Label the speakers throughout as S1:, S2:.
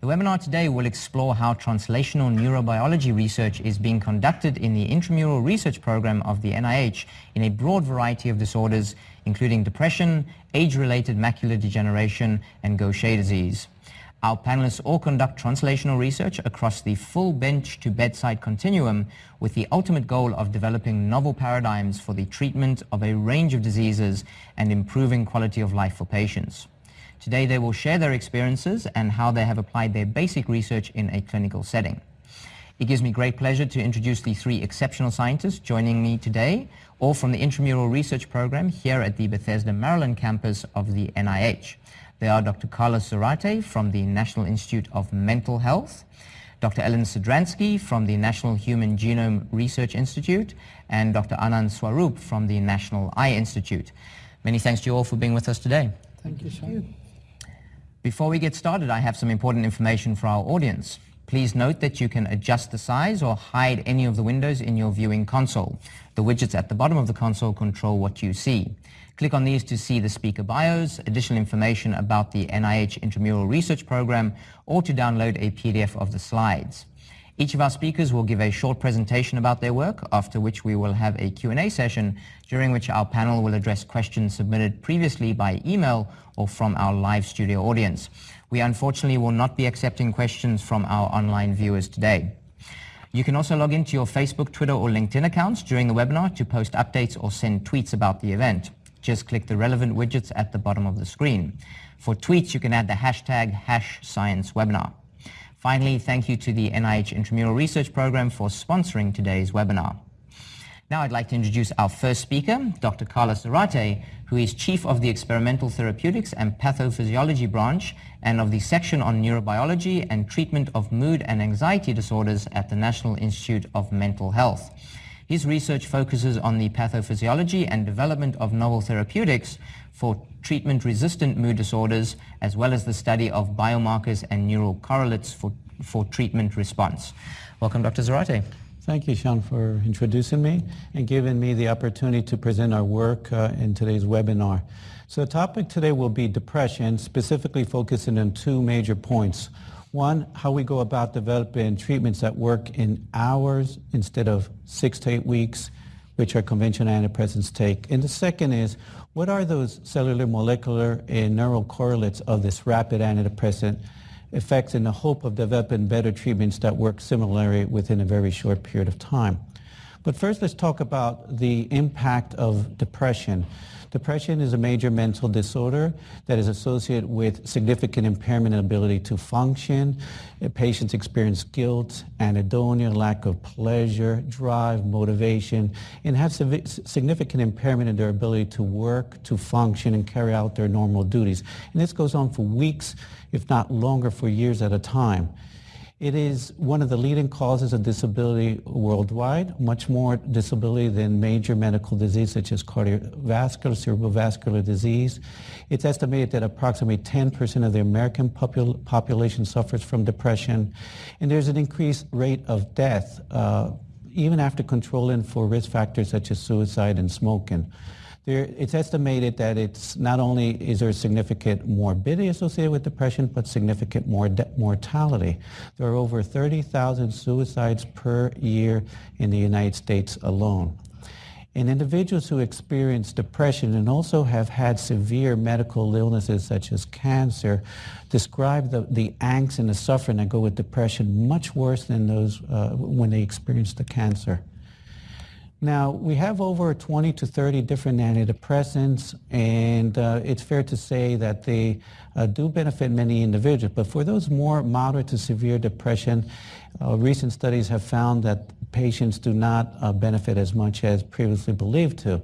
S1: The webinar today will explore how translational neurobiology research is being conducted in the intramural research program of the NIH in a broad variety of disorders, including depression, age-related macular degeneration, and Gaucher disease. Our panelists all conduct translational research across the full bench to bedside continuum with the ultimate goal of developing novel paradigms for the treatment of a range of diseases and improving quality of life for patients. Today they will share their experiences and how they have applied their basic research in a clinical setting. It gives me great pleasure to introduce the three exceptional scientists joining me today, all from the Intramural Research Program here at the Bethesda, Maryland campus of the NIH. They are Dr. Carlos Zarate from the National Institute of Mental Health, Dr. Ellen Sidransky from the National Human Genome Research Institute, and Dr. Anand Swaroop from the National Eye Institute. Many thanks to you all for being with us today.
S2: Thank you, Sean.
S1: Before we get started, I have some important information for our audience. Please note that you can adjust the size or hide any of the windows in your viewing console. The widgets at the bottom of the console control what you see. Click on these to see the speaker bios, additional information about the NIH Intramural Research Program, or to download a PDF of the slides. Each of our speakers will give a short presentation about their work, after which we will have a Q&A session, during which our panel will address questions submitted previously by email or from our live studio audience. We unfortunately will not be accepting questions from our online viewers today. You can also log into your Facebook, Twitter, or LinkedIn accounts during the webinar to post updates or send tweets about the event. Just click the relevant widgets at the bottom of the screen. For tweets, you can add the hashtag hash science webinar. Finally, thank you to the NIH Intramural Research Program for sponsoring today's webinar. Now I'd like to introduce our first speaker, Dr. Carlos Zarate, who is Chief of the Experimental Therapeutics and Pathophysiology Branch and of the Section on Neurobiology and Treatment of Mood and Anxiety Disorders at the National Institute of Mental Health. His research focuses on the pathophysiology and development of novel therapeutics for treatment-resistant mood disorders, as well as the study of biomarkers
S3: and neural correlates for, for treatment response. Welcome, Dr. Zarate. Thank you, Sean, for introducing me and giving me the opportunity to present our work uh, in today's webinar. So the topic today will be depression, specifically focusing on two major points. One, how we go about developing treatments that work in hours instead of six to eight weeks, which our conventional antidepressants take. And the second is, what are those cellular, molecular, and neural correlates of this rapid antidepressant effects in the hope of developing better treatments that work similarly within a very short period of time? But first, let's talk about the impact of depression. Depression is a major mental disorder that is associated with significant impairment in ability to function. Uh, patients experience guilt, anhedonia, lack of pleasure, drive, motivation, and have significant impairment in their ability to work, to function, and carry out their normal duties. And this goes on for weeks, if not longer, for years at a time. It is one of the leading causes of disability worldwide, much more disability than major medical disease such as cardiovascular, cerebrovascular disease. It's estimated that approximately 10% of the American popul population suffers from depression, and there's an increased rate of death uh, even after controlling for risk factors such as suicide and smoking. There, it's estimated that it's not only is there significant morbidity associated with depression, but significant mortality. There are over 30,000 suicides per year in the United States alone. And individuals who experience depression and also have had severe medical illnesses such as cancer describe the, the angst and the suffering that go with depression much worse than those uh, when they experience the cancer. Now, we have over 20 to 30 different antidepressants, and uh, it's fair to say that they uh, do benefit many individuals. But for those more moderate to severe depression, uh, recent studies have found that patients do not uh, benefit as much as previously believed to.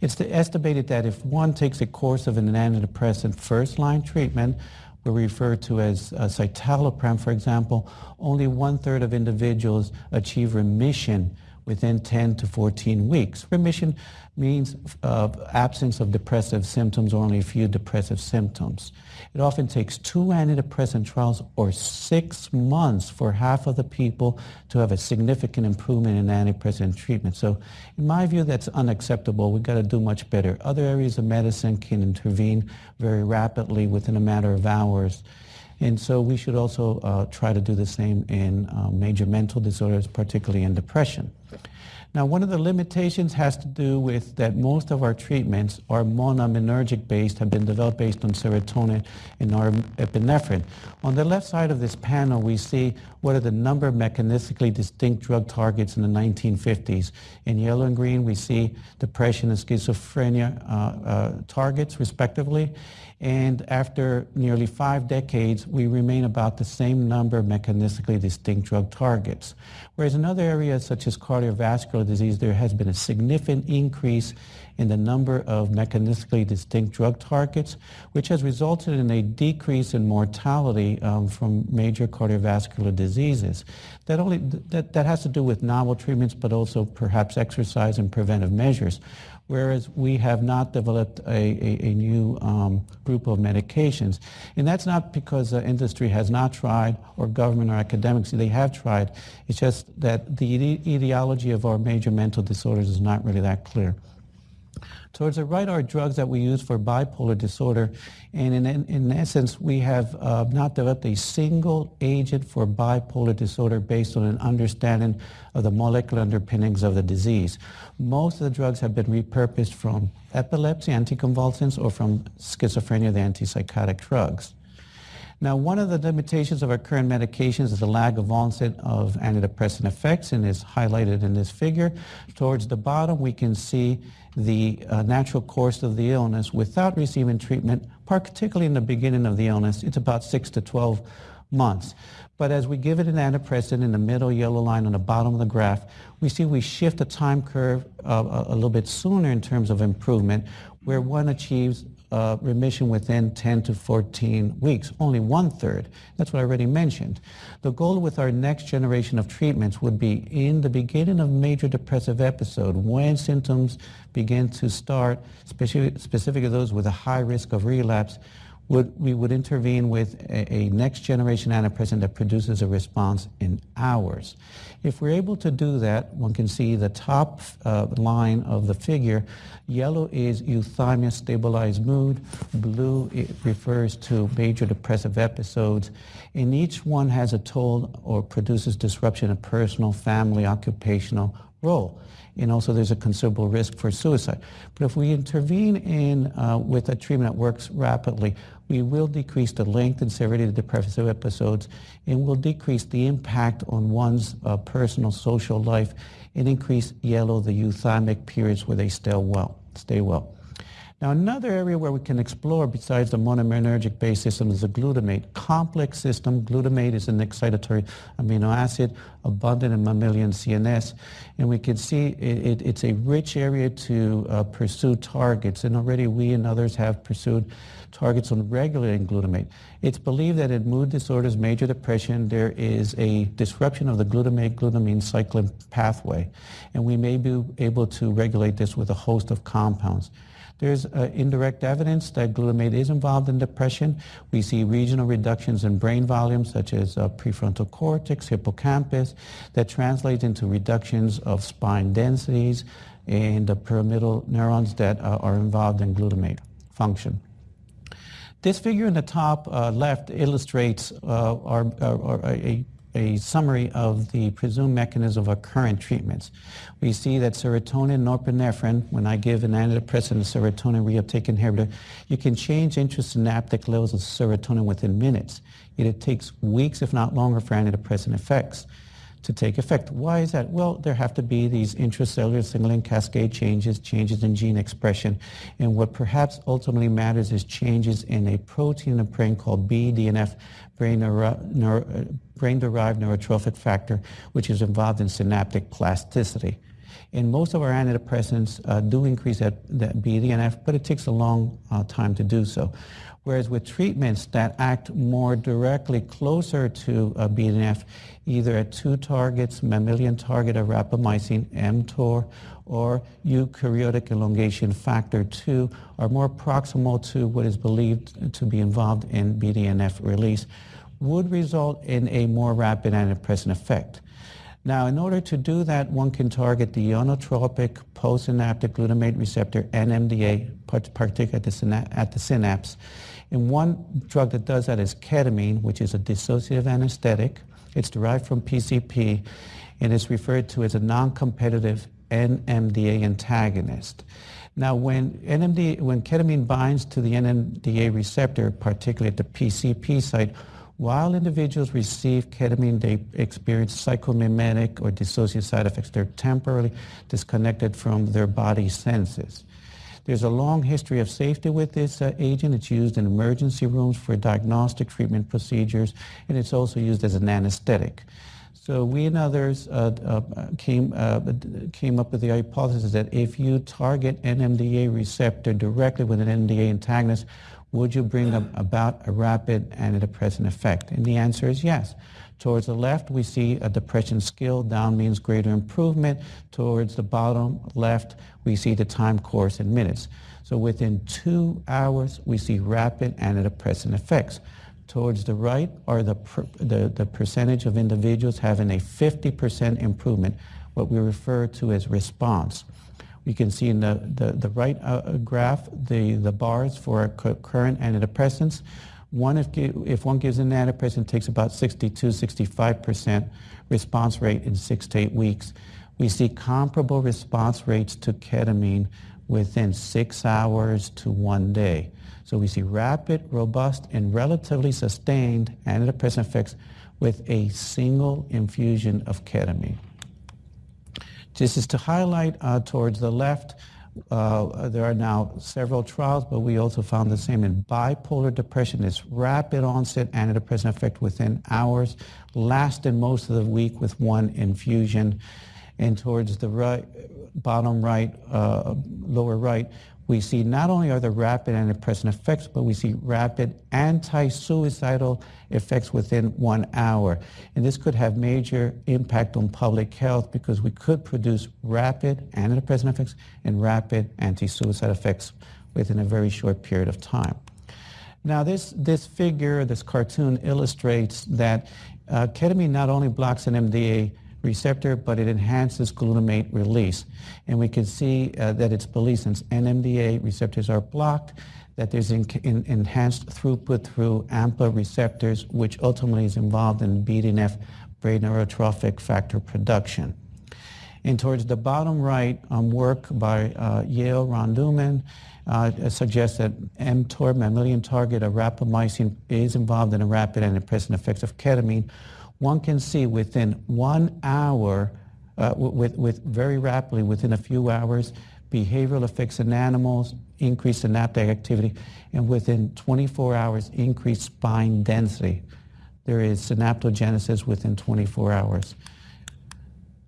S3: It's estimated that if one takes a course of an antidepressant first-line treatment, we refer to as uh, citalopram, for example, only one-third of individuals achieve remission within 10 to 14 weeks. Remission means uh, absence of depressive symptoms or only a few depressive symptoms. It often takes two antidepressant trials or six months for half of the people to have a significant improvement in antidepressant treatment. So in my view, that's unacceptable. We've got to do much better. Other areas of medicine can intervene very rapidly within a matter of hours. And so we should also uh, try to do the same in uh, major mental disorders, particularly in depression. Now, one of the limitations has to do with that most of our treatments are monoaminergic based, have been developed based on serotonin and norepinephrine. On the left side of this panel, we see what are the number of mechanistically distinct drug targets in the 1950s. In yellow and green, we see depression and schizophrenia uh, uh, targets, respectively. And after nearly five decades, we remain about the same number of mechanistically distinct drug targets. Whereas in other areas, such as cardiovascular disease, there has been a significant increase in the number of mechanistically distinct drug targets, which has resulted in a decrease in mortality um, from major cardiovascular diseases. That, only, that, that has to do with novel treatments, but also perhaps exercise and preventive measures whereas we have not developed a, a, a new um, group of medications. And that's not because industry has not tried or government or academics, they have tried. It's just that the etiology of our major mental disorders is not really that clear. So it's a right are drugs that we use for bipolar disorder. And in, in essence, we have uh, not developed a single agent for bipolar disorder based on an understanding of the molecular underpinnings of the disease. Most of the drugs have been repurposed from epilepsy, anticonvulsants, or from schizophrenia, the antipsychotic drugs. Now, one of the limitations of our current medications is the lag of onset of antidepressant effects and is highlighted in this figure. Towards the bottom, we can see the uh, natural course of the illness without receiving treatment, particularly in the beginning of the illness. It's about 6 to 12 months. But as we give it an antidepressant in the middle yellow line on the bottom of the graph, we see we shift the time curve uh, a, a little bit sooner in terms of improvement, where one achieves uh, remission within 10 to 14 weeks, only one third. That's what I already mentioned. The goal with our next generation of treatments would be in the beginning of major depressive episode, when symptoms begin to start, specifically those with a high risk of relapse, would, we would intervene with a, a next generation antidepressant that produces a response in hours. If we're able to do that, one can see the top uh, line of the figure. Yellow is euthymia stabilized mood. Blue refers to major depressive episodes. And each one has a toll or produces disruption of personal, family, occupational, role. And also there's a considerable risk for suicide. But if we intervene in uh, with a treatment that works rapidly, we will decrease the length and severity of depressive episodes and will decrease the impact on one's uh, personal social life and increase yellow, the euthymic periods where they stay well. Stay well. Now another area where we can explore besides the monoaminergic based system is the glutamate. Complex system, glutamate is an excitatory amino acid abundant in mammalian CNS and we can see it, it, it's a rich area to uh, pursue targets and already we and others have pursued targets on regulating glutamate. It's believed that in mood disorders, major depression, there is a disruption of the glutamate-glutamine cycling pathway, and we may be able to regulate this with a host of compounds. There's uh, indirect evidence that glutamate is involved in depression. We see regional reductions in brain volumes such as uh, prefrontal cortex, hippocampus, that translates into reductions of spine densities and the pyramidal neurons that uh, are involved in glutamate function. This figure in the top uh, left illustrates uh, uh a, a, summary of the presumed mechanism of our current treatments. We see that serotonin norepinephrine, when I give an antidepressant, a serotonin reuptake inhibitor, you can change intrasynaptic levels of serotonin within minutes. Yet it takes weeks, if not longer, for antidepressant effects to take effect. Why is that? Well, there have to be these intracellular signaling cascade changes, changes in gene expression, and what perhaps ultimately matters is changes in a protein in the brain called BDNF, brain, neuro, neuro, uh, brain-derived neurotrophic factor, which is involved in synaptic plasticity. And most of our antidepressants uh, do increase that, that BDNF, but it takes a long uh, time to do so. Whereas with treatments that act more directly closer to BDNF, either at two targets, mammalian target of rapamycin mTOR or eukaryotic elongation factor 2 are more proximal to what is believed to be involved in BDNF release would result in a more rapid antidepressant effect. Now, in order to do that, one can target the ionotropic postsynaptic glutamate receptor, NMDA, particularly at the synapse, and one drug that does that is ketamine, which is a dissociative anesthetic. It's derived from PCP, and it's referred to as a non-competitive NMDA antagonist. Now, when, NMDA, when ketamine binds to the NMDA receptor, particularly at the PCP site, while individuals receive ketamine, they experience psychomimetic or dissociative side effects. They're temporarily disconnected from their body senses. There's a long history of safety with this uh, agent. It's used in emergency rooms for diagnostic treatment procedures, and it's also used as an anesthetic. So we and others uh, uh, came, uh, came up with the hypothesis that if you target NMDA receptor directly with an NMDA antagonist, would you bring about a rapid antidepressant effect? And the answer is yes. Towards the left, we see a depression scale. Down means greater improvement. Towards the bottom left, we see the time course in minutes. So within two hours, we see rapid antidepressant effects. Towards the right are the, per, the, the percentage of individuals having a 50% improvement, what we refer to as response. We can see in the, the, the right uh, uh graph the, the bars for current antidepressants. One, if, if one gives an antidepressant, takes about 62, 65% response rate in six to eight weeks. We see comparable response rates to ketamine within six hours to one day. So we see rapid, robust, and relatively sustained antidepressant effects with a single infusion of ketamine. This is to highlight uh, towards the left, uh, there are now several trials, but we also found the same in bipolar depression. This rapid onset antidepressant effect within hours, lasted most of the week with one infusion and towards the right, bottom right, uh, lower right, we see not only are the rapid antidepressant effects, but we see rapid anti-suicidal effects within one hour. And this could have major impact on public health because we could produce rapid antidepressant effects and rapid anti-suicide effects within a very short period of time. Now this, this figure, this cartoon illustrates that uh, ketamine not only blocks NMDA receptor, but it enhances glutamate release. And we can see uh, that it's believed since NMDA receptors are blocked, that there's in, in, enhanced throughput through AMPA receptors, which ultimately is involved in BDNF brain neurotrophic factor production. And towards the bottom right, um, work by uh, Yale, Ron Duman, uh, uh suggests that mTOR, mammalian target of rapamycin, is involved in the rapid and impressive effects of ketamine, one can see within one hour, uh, with, with very rapidly within a few hours, behavioral effects in animals, increased synaptic activity, and within 24 hours, increased spine density. There is synaptogenesis within 24 hours.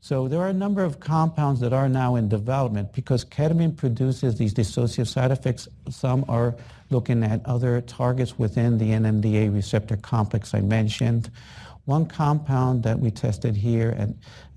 S3: So there are a number of compounds that are now in development because ketamine produces these dissociative side effects. Some are looking at other targets within the NMDA receptor complex I mentioned. One compound that we tested here at,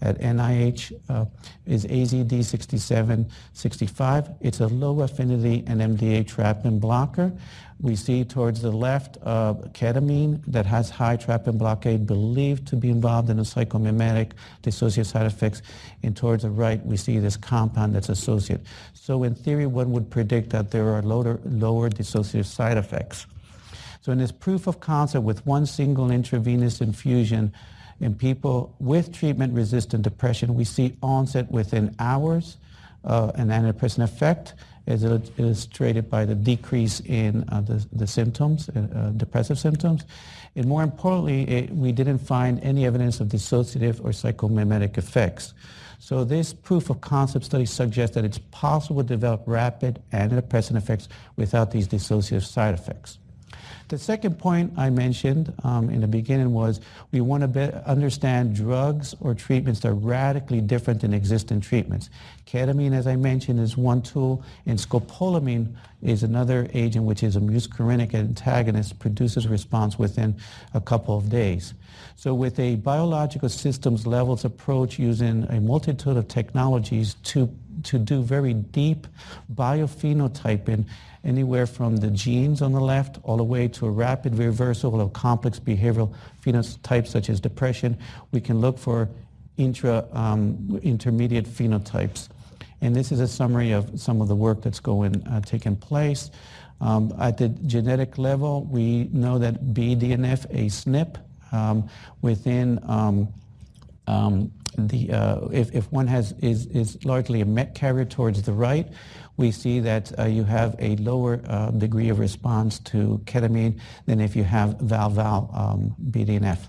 S3: at NIH uh, is AZD6765. It's a low affinity NMDA trapping blocker. We see towards the left uh, ketamine that has high trapping blockade believed to be involved in the psychomimetic dissociative side effects. And towards the right, we see this compound that's associated. So in theory, one would predict that there are lower, lower dissociative side effects. So in this proof of concept with one single intravenous infusion in people with treatment-resistant depression, we see onset within hours uh, an antidepressant effect as illustrated by the decrease in uh, the, the symptoms, uh, uh, depressive symptoms. And more importantly, it, we didn't find any evidence of dissociative or psychomimetic effects. So this proof of concept study suggests that it's possible to develop rapid antidepressant effects without these dissociative side effects. The second point I mentioned um, in the beginning was we want to understand drugs or treatments that are radically different than existing treatments. Ketamine, as I mentioned, is one tool, and scopolamine is another agent which is a muscarinic antagonist, produces response within a couple of days. So with a biological systems levels approach using a multitude of technologies to to do very deep biophenotyping anywhere from the genes on the left all the way to a rapid reversal of complex behavioral phenotypes such as depression. We can look for intra, um, intermediate phenotypes. And this is a summary of some of the work that's going, uh, taking place. Um, at the genetic level, we know that BDNF, a SNP, um, within um, um the, uh, if, if one has, is, is largely a MET carrier towards the right, we see that uh, you have a lower uh, degree of response to ketamine than if you have val-val um, BDNF.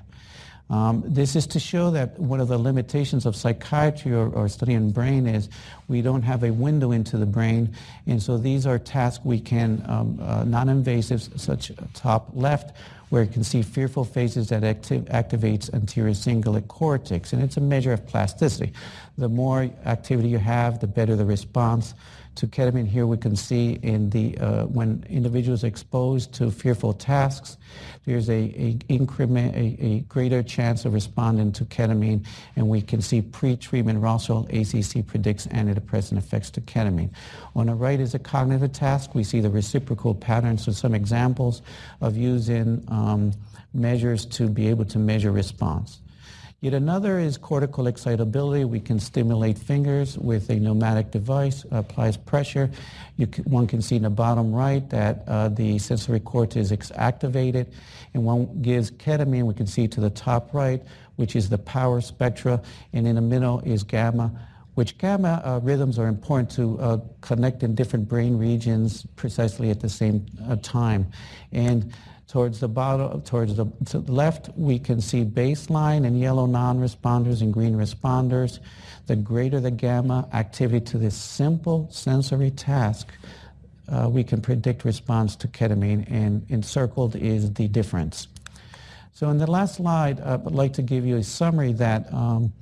S3: Um, this is to show that one of the limitations of psychiatry or, or studying brain is we don't have a window into the brain, and so these are tasks we can, um, uh, non-invasive, such top left, where you can see fearful phases that activates anterior cingulate cortex, and it's a measure of plasticity. The more activity you have, the better the response to ketamine here we can see in the uh, when individuals exposed to fearful tasks there's a, a increment a, a, greater chance of responding to ketamine and we can see pre-treatment rostral ACC predicts antidepressant effects to ketamine on the right is a cognitive task we see the reciprocal patterns so some examples of using um, measures to be able to measure response Yet another is cortical excitability. We can stimulate fingers with a pneumatic device, applies pressure. Can, one can see in the bottom right that uh, the sensory cortex is activated. And one gives ketamine, we can see to the top right, which is the power spectra. And in the middle is gamma, which gamma uh, rhythms are important to uh, connect in different brain regions precisely at the same uh, time. And Towards the bottom, towards the, to left, we can see baseline and yellow non-responders and green responders. The greater the gamma activity to this simple sensory task, uh, we can predict response to ketamine, and encircled is the difference. So in the last slide, uh, I'd like to give you a summary that um,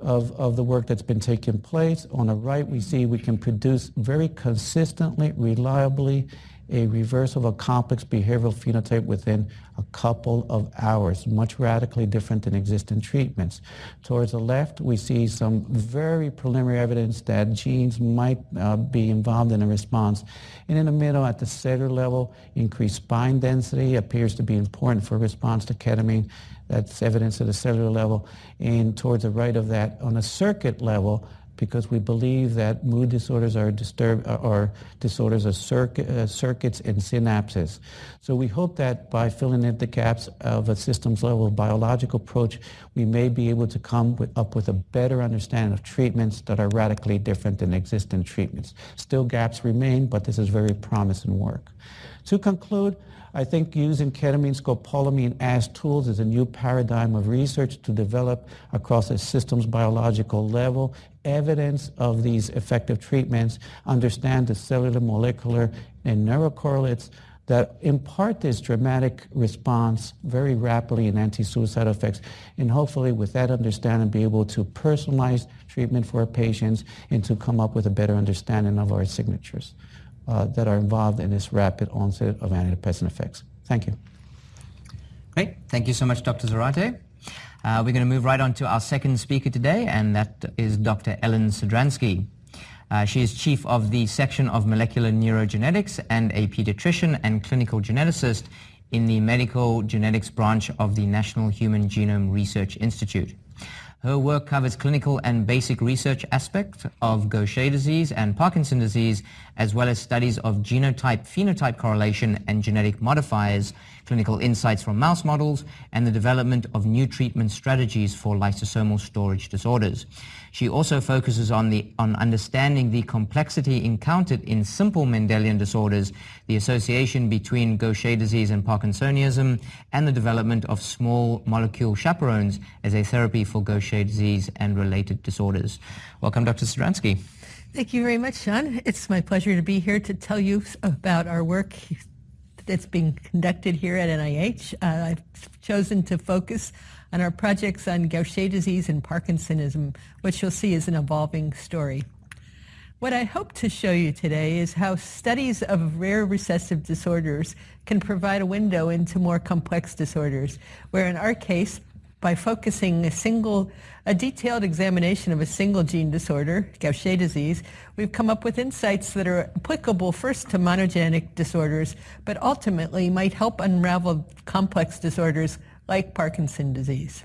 S3: of, of the work that's been taking place. On the right, we see we can produce very consistently, reliably, a reverse of a complex behavioral phenotype within a couple of hours, much radically different than existing treatments. Towards the left, we see some very preliminary evidence that genes might uh, be involved in a response. And in the middle, at the cellular level, increased spine density appears to be important for response to ketamine. That's evidence at the cellular level. And towards the right of that, on a circuit level, because we believe that mood disorders are, disturb, uh, are disorders of uh, circuits and synapses. So we hope that by filling in the gaps of a systems level biological approach, we may be able to come with, up with a better understanding of treatments that are radically different than existing treatments. Still gaps remain, but this is very promising work. To conclude, I think using ketamine, scopolamine as tools is a new paradigm of research to develop across a systems biological level evidence of these effective treatments, understand the cellular, molecular, and neurocorrelates that impart this dramatic response very rapidly in anti-suicide effects. And hopefully with that understanding, be able to personalize treatment for our patients and to come up with a better understanding of our signatures uh, that are involved in this rapid onset of antidepressant effects. Thank you.
S1: Great. Thank you so much, Dr. Zarate. Uh, we're going to move right on to our second speaker today, and that is Dr. Ellen Sidransky. Uh, she is chief of the section of molecular neurogenetics and a pediatrician and clinical geneticist in the medical genetics branch of the National Human Genome Research Institute. Her work covers clinical and basic research aspects of Gaucher disease and Parkinson disease, as well as studies of genotype-phenotype correlation and genetic modifiers, clinical insights from mouse models, and the development of new treatment strategies for lysosomal storage disorders. She also focuses on, the, on understanding the complexity encountered in simple Mendelian disorders, the association between Gaucher disease and Parkinsonism, and the development of small molecule chaperones as a therapy for Gaucher disease and related disorders. Welcome, Dr. Sidransky.
S4: Thank you very much, Sean. It's my pleasure to be here to tell you about our work that's being conducted here at NIH. Uh, I've chosen to focus on our projects on Gaucher disease and Parkinsonism, which you'll see is an evolving story. What I hope to show you today is how studies of rare recessive disorders can provide a window into more complex disorders, where in our case, by focusing a single, a detailed examination of a single gene disorder, Gaucher disease, we've come up with insights that are applicable first to monogenic disorders, but ultimately might help unravel complex disorders like Parkinson's disease.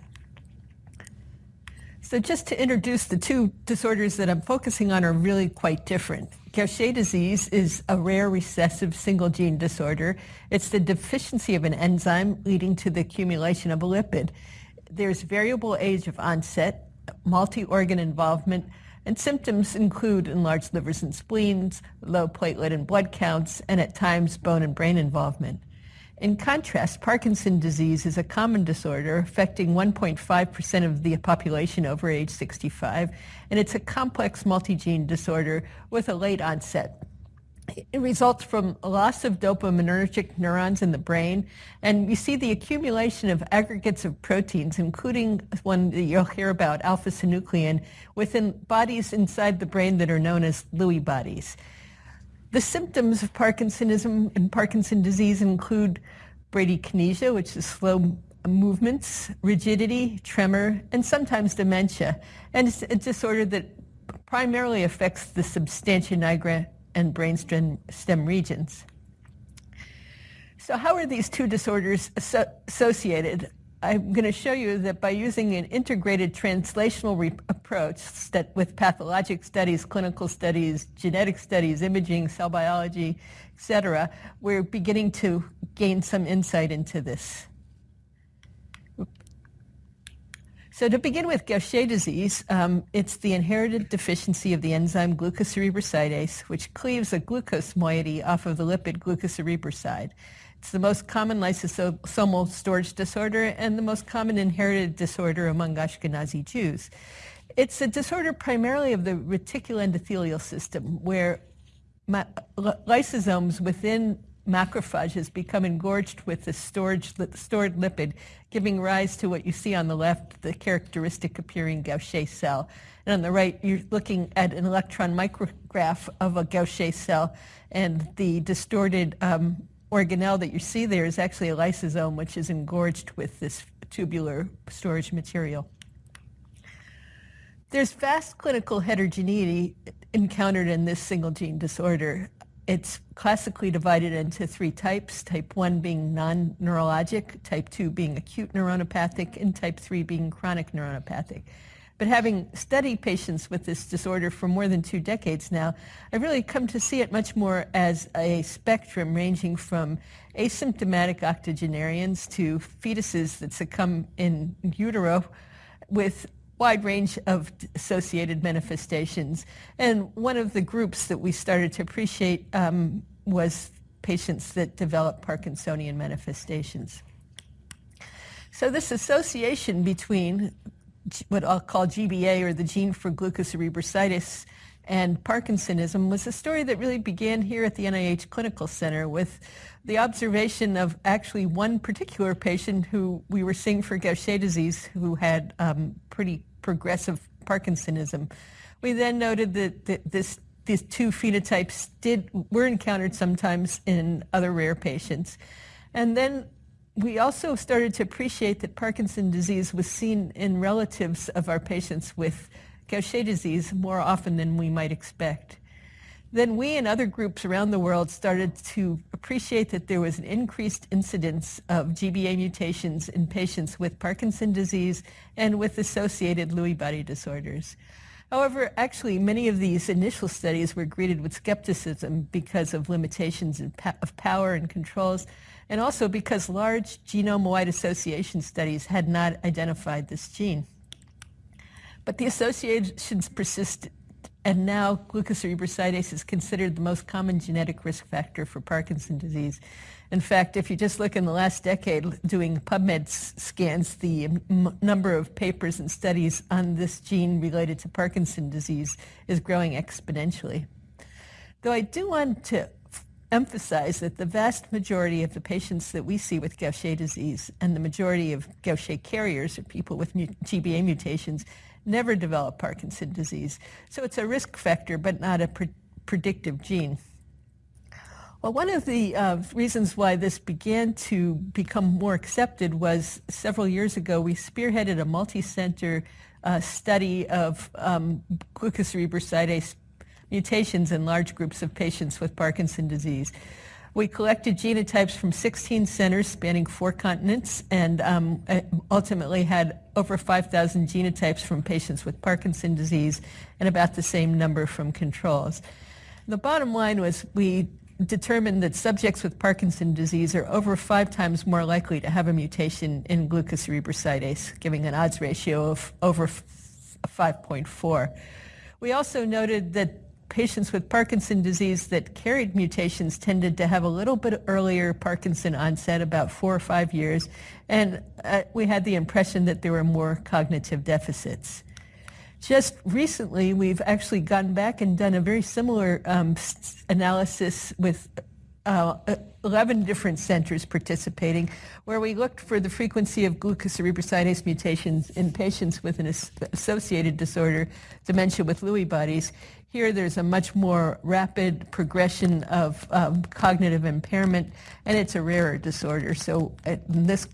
S4: So just to introduce the two disorders that I'm focusing on are really quite different. Gaucher disease is a rare recessive single gene disorder. It's the deficiency of an enzyme leading to the accumulation of a lipid. There's variable age of onset, multi-organ involvement, and symptoms include enlarged livers and spleens, low platelet and blood counts, and at times bone and brain involvement. In contrast, Parkinson's disease is a common disorder affecting 1.5% of the population over age 65, and it's a complex multigene disorder with a late onset. It results from loss of dopaminergic neurons in the brain, and you see the accumulation of aggregates of proteins, including one that you'll hear about, alpha-synuclein, within bodies inside the brain that are known as Lewy bodies. The symptoms of Parkinsonism and Parkinson disease include bradykinesia, which is slow movements, rigidity, tremor, and sometimes dementia. And it's a disorder that primarily affects the substantia nigra and brainstem regions. So how are these two disorders associated? I'm going to show you that by using an integrated translational approach with pathologic studies, clinical studies, genetic studies, imaging, cell biology, etc., we're beginning to gain some insight into this. So to begin with Gaucher disease, um, it's the inherited deficiency of the enzyme glucocerebrosidase, which cleaves a glucose moiety off of the lipid glucocerebroside. It's the most common lysosomal storage disorder and the most common inherited disorder among Ashkenazi Jews. It's a disorder primarily of the reticuloendothelial system where lysosomes within macrophages become engorged with the storage, stored lipid, giving rise to what you see on the left, the characteristic appearing Gaucher cell. And on the right, you're looking at an electron micrograph of a Gaucher cell and the distorted um, organelle that you see there is actually a lysosome, which is engorged with this tubular storage material. There's vast clinical heterogeneity encountered in this single gene disorder. It's classically divided into three types, type 1 being non-neurologic, type 2 being acute neuronopathic, and type 3 being chronic neuronopathic. But having studied patients with this disorder for more than two decades now, I've really come to see it much more as a spectrum ranging from asymptomatic octogenarians to fetuses that succumb in utero with wide range of associated manifestations. And one of the groups that we started to appreciate um, was patients that develop Parkinsonian manifestations. So this association between what I'll call GBA or the gene for glucocerebrosidase and Parkinsonism was a story that really began here at the NIH Clinical Center with the observation of actually one particular patient who we were seeing for Gaucher disease who had um, pretty progressive Parkinsonism. We then noted that, this these two phenotypes did were encountered sometimes in other rare patients. And then we also started to appreciate that Parkinson's disease was seen in relatives of our patients with Gaucher disease more often than we might expect. Then we and other groups around the world started to appreciate that there was an increased incidence of GBA mutations in patients with Parkinson's disease and with associated Lewy body disorders. However, actually, many of these initial studies were greeted with skepticism because of limitations of power and controls, and also because large genome-wide association studies had not identified this gene. But the associations persisted, and now glucocerebrosidase is considered the most common genetic risk factor for Parkinson's disease. In fact, if you just look in the last decade doing PubMed scans, the number of papers and studies on this gene related to Parkinson's disease is growing exponentially. Though I do want to emphasize that the vast majority of the patients that we see with Gaucher disease and the majority of Gaucher carriers are people with GBA mutations never develop Parkinson disease. So it's a risk factor, but not a pre predictive gene. Well, one of the uh, reasons why this began to become more accepted was several years ago, we spearheaded a multi-center uh, study of um, glucocerebrosidase mutations in large groups of patients with Parkinson's disease. We collected genotypes from 16 centers spanning four continents and um, uh, ultimately had over 5,000 genotypes from patients with Parkinson's disease and about the same number from controls. The bottom line was we determined that subjects with Parkinson's disease are over five times more likely to have a mutation in glucocerebrosidase, giving an odds ratio of over 5.4. We also noted that patients with Parkinson disease that carried mutations tended to have a little bit earlier Parkinson onset, about four or five years, and uh, we had the impression that there were more cognitive deficits. Just recently, we've actually gone back and done a very similar um, analysis with uh, 11 different centers participating, where we looked for the frequency of glucocerebrosidase mutations in patients with an associated disorder, dementia with Lewy bodies, here there's a much more rapid progression of um, cognitive impairment, and it's a rarer disorder. So in this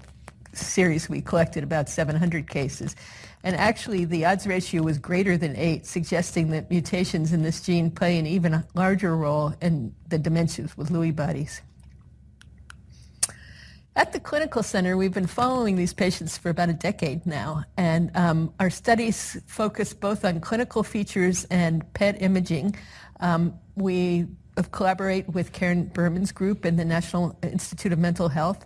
S4: series, we collected about 700 cases. And actually, the odds ratio was greater than 8, suggesting that mutations in this gene play an even larger role in the dementias with Lewy bodies. At the clinical center, we've been following these patients for about a decade now, and um, our studies focus both on clinical features and PET imaging. Um, we uh, collaborate with Karen Berman's group in the National Institute of Mental Health.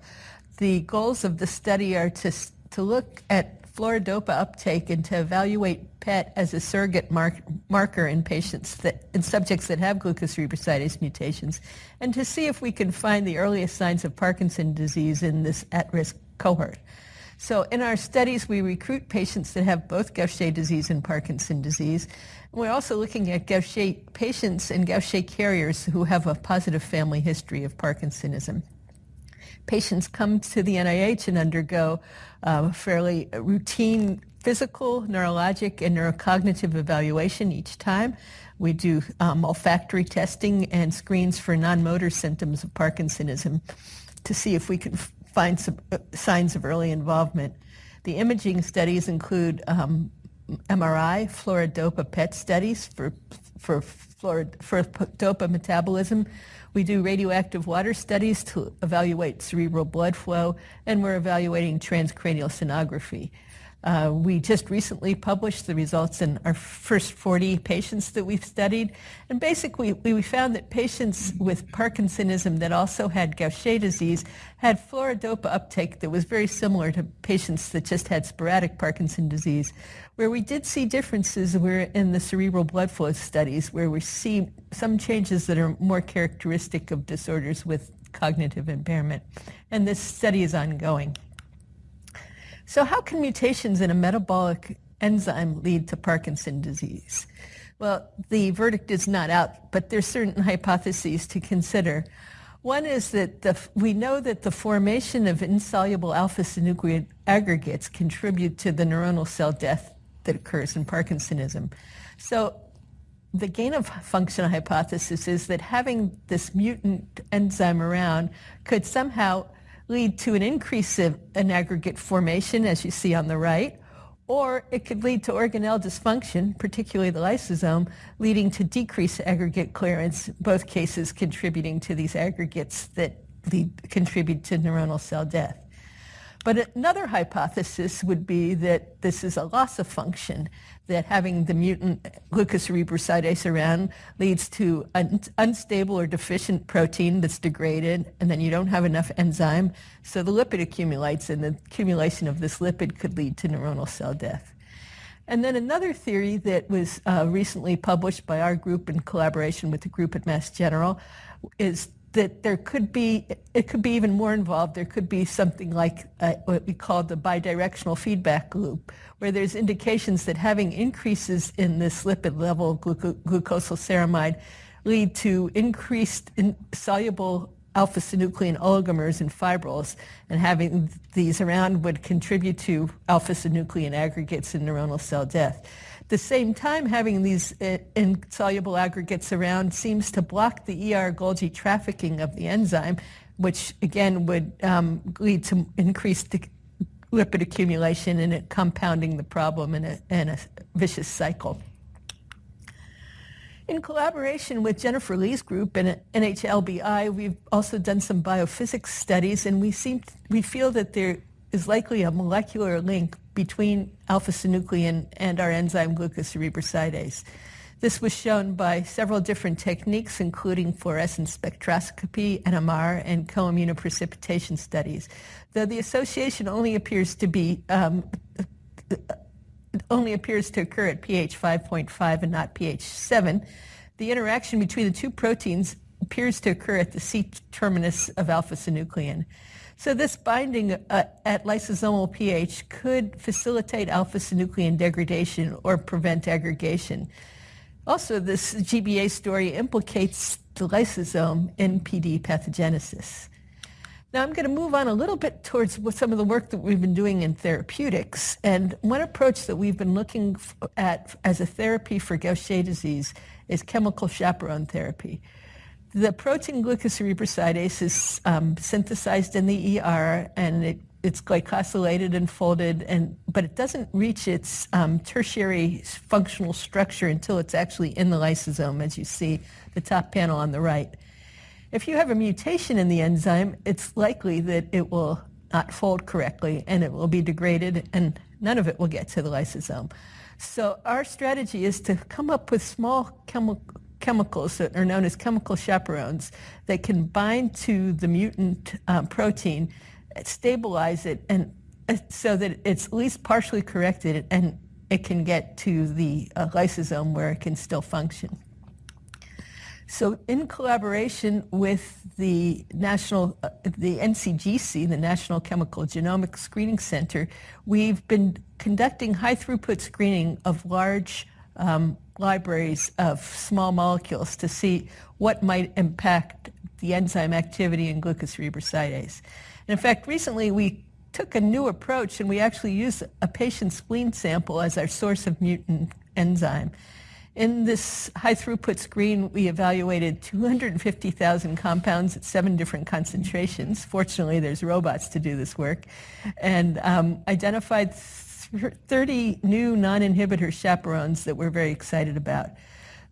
S4: The goals of the study are to, to look at fluorodopa uptake and to evaluate PET as a surrogate mark, marker in patients that, in subjects that have glucocerebrosidase mutations, and to see if we can find the earliest signs of Parkinson disease in this at-risk cohort. So in our studies, we recruit patients that have both Gaucher disease and Parkinson disease. we're also looking at Gaucher patients and Gaucher carriers who have a positive family history of Parkinsonism patients come to the NIH and undergo uh, fairly routine physical, neurologic, and neurocognitive evaluation each time. We do um, olfactory testing and screens for non-motor symptoms of Parkinsonism to see if we can find some uh, signs of early involvement. The imaging studies include um, MRI, fluorodopa PET studies for, for, fluorid, for dopa metabolism. We do radioactive water studies to evaluate cerebral blood flow, and we're evaluating transcranial sonography. Uh, we just recently published the results in our first 40 patients that we've studied. And basically, we found that patients with Parkinsonism that also had Gaucher disease had fluorodopa uptake that was very similar to patients that just had sporadic Parkinson disease. Where we did see differences were in the cerebral blood flow studies, where we see some changes that are more characteristic of disorders with cognitive impairment. And this study is ongoing. So how can mutations in a metabolic enzyme lead to Parkinson's disease? Well, the verdict is not out, but there's certain hypotheses to consider. One is that the, we know that the formation of insoluble alpha-synuclein aggregates contribute to the neuronal cell death that occurs in Parkinsonism. So the gain of function hypothesis is that having this mutant enzyme around could somehow lead to an increase in, aggregate formation, as you see on the right, or it could lead to organelle dysfunction, particularly the lysosome, leading to decreased aggregate clearance, both cases contributing to these aggregates that lead, contribute to neuronal cell death. But another hypothesis would be that this is a loss of function that having the mutant leukocerebroside aran leads to an unstable or deficient protein that's degraded, and then you don't have enough enzyme. So the lipid accumulates, and the accumulation of this lipid could lead to neuronal cell death. And then another theory that was uh, recently published by our group in collaboration with the group at Mass General is that there could be, it could be even more involved. There could be something like uh, what we call the bidirectional feedback loop, where there's indications that having increases in this lipid level of gluc glucosylceramide lead to increased in soluble alpha-synuclein oligomers and fibrils, and having these around would contribute to alpha-synuclein aggregates and neuronal cell death. At the same time, having these uh, insoluble aggregates around seems to block the ER Golgi trafficking of the enzyme, which again would um, lead to increased lipid accumulation and it compounding the problem in a, in a vicious cycle. In collaboration with Jennifer Lee's group and uh, NHLBI, we've also done some biophysics studies, and we seem we feel that there is likely a molecular link between alpha-synuclein and our enzyme glucocerebrosidase. This was shown by several different techniques, including fluorescence spectroscopy, NMR, and coimmunoprecipitation studies. Though the association only appears to be um, only appears to occur at pH 5.5 and not pH 7, the interaction between the two proteins appears to occur at the C terminus of alpha-synuclein. So this binding uh, at lysosomal pH could facilitate alpha-synuclein degradation or prevent aggregation. Also, this GBA story implicates the lysosome in PD pathogenesis. Now I'm going to move on a little bit towards some of the work that we've been doing in therapeutics. And one approach that we've been looking at as a therapy for Gaucher disease is chemical chaperone therapy. The protein glucocerebrosidase is um, synthesized in the ER and it, it's glycosylated and folded, and, but it doesn't reach its um, tertiary functional structure until it's actually in the lysosome, as you see the top panel on the right. If you have a mutation in the enzyme, it's likely that it will not fold correctly and it will be degraded and none of it will get to the lysosome. So our strategy is to come up with small chemical chemicals that are known as chemical chaperones that can bind to the mutant um, protein, stabilize it, and uh, so that it's at least partially corrected and it can get to the uh, lysosome where it can still function. So in collaboration with the national, uh, the NCGC, the National Chemical Genomic Screening Center, we've been conducting high throughput screening of large um, libraries of small molecules to see what might impact the enzyme activity in glucocerebrosidase. And in fact, recently we took a new approach and we actually used a patient's spleen sample as our source of mutant enzyme. In this high throughput screen, we evaluated 250,000 compounds at seven different concentrations. Fortunately, there's robots to do this work. And um, identified 30 new non-inhibitor chaperones that we're very excited about.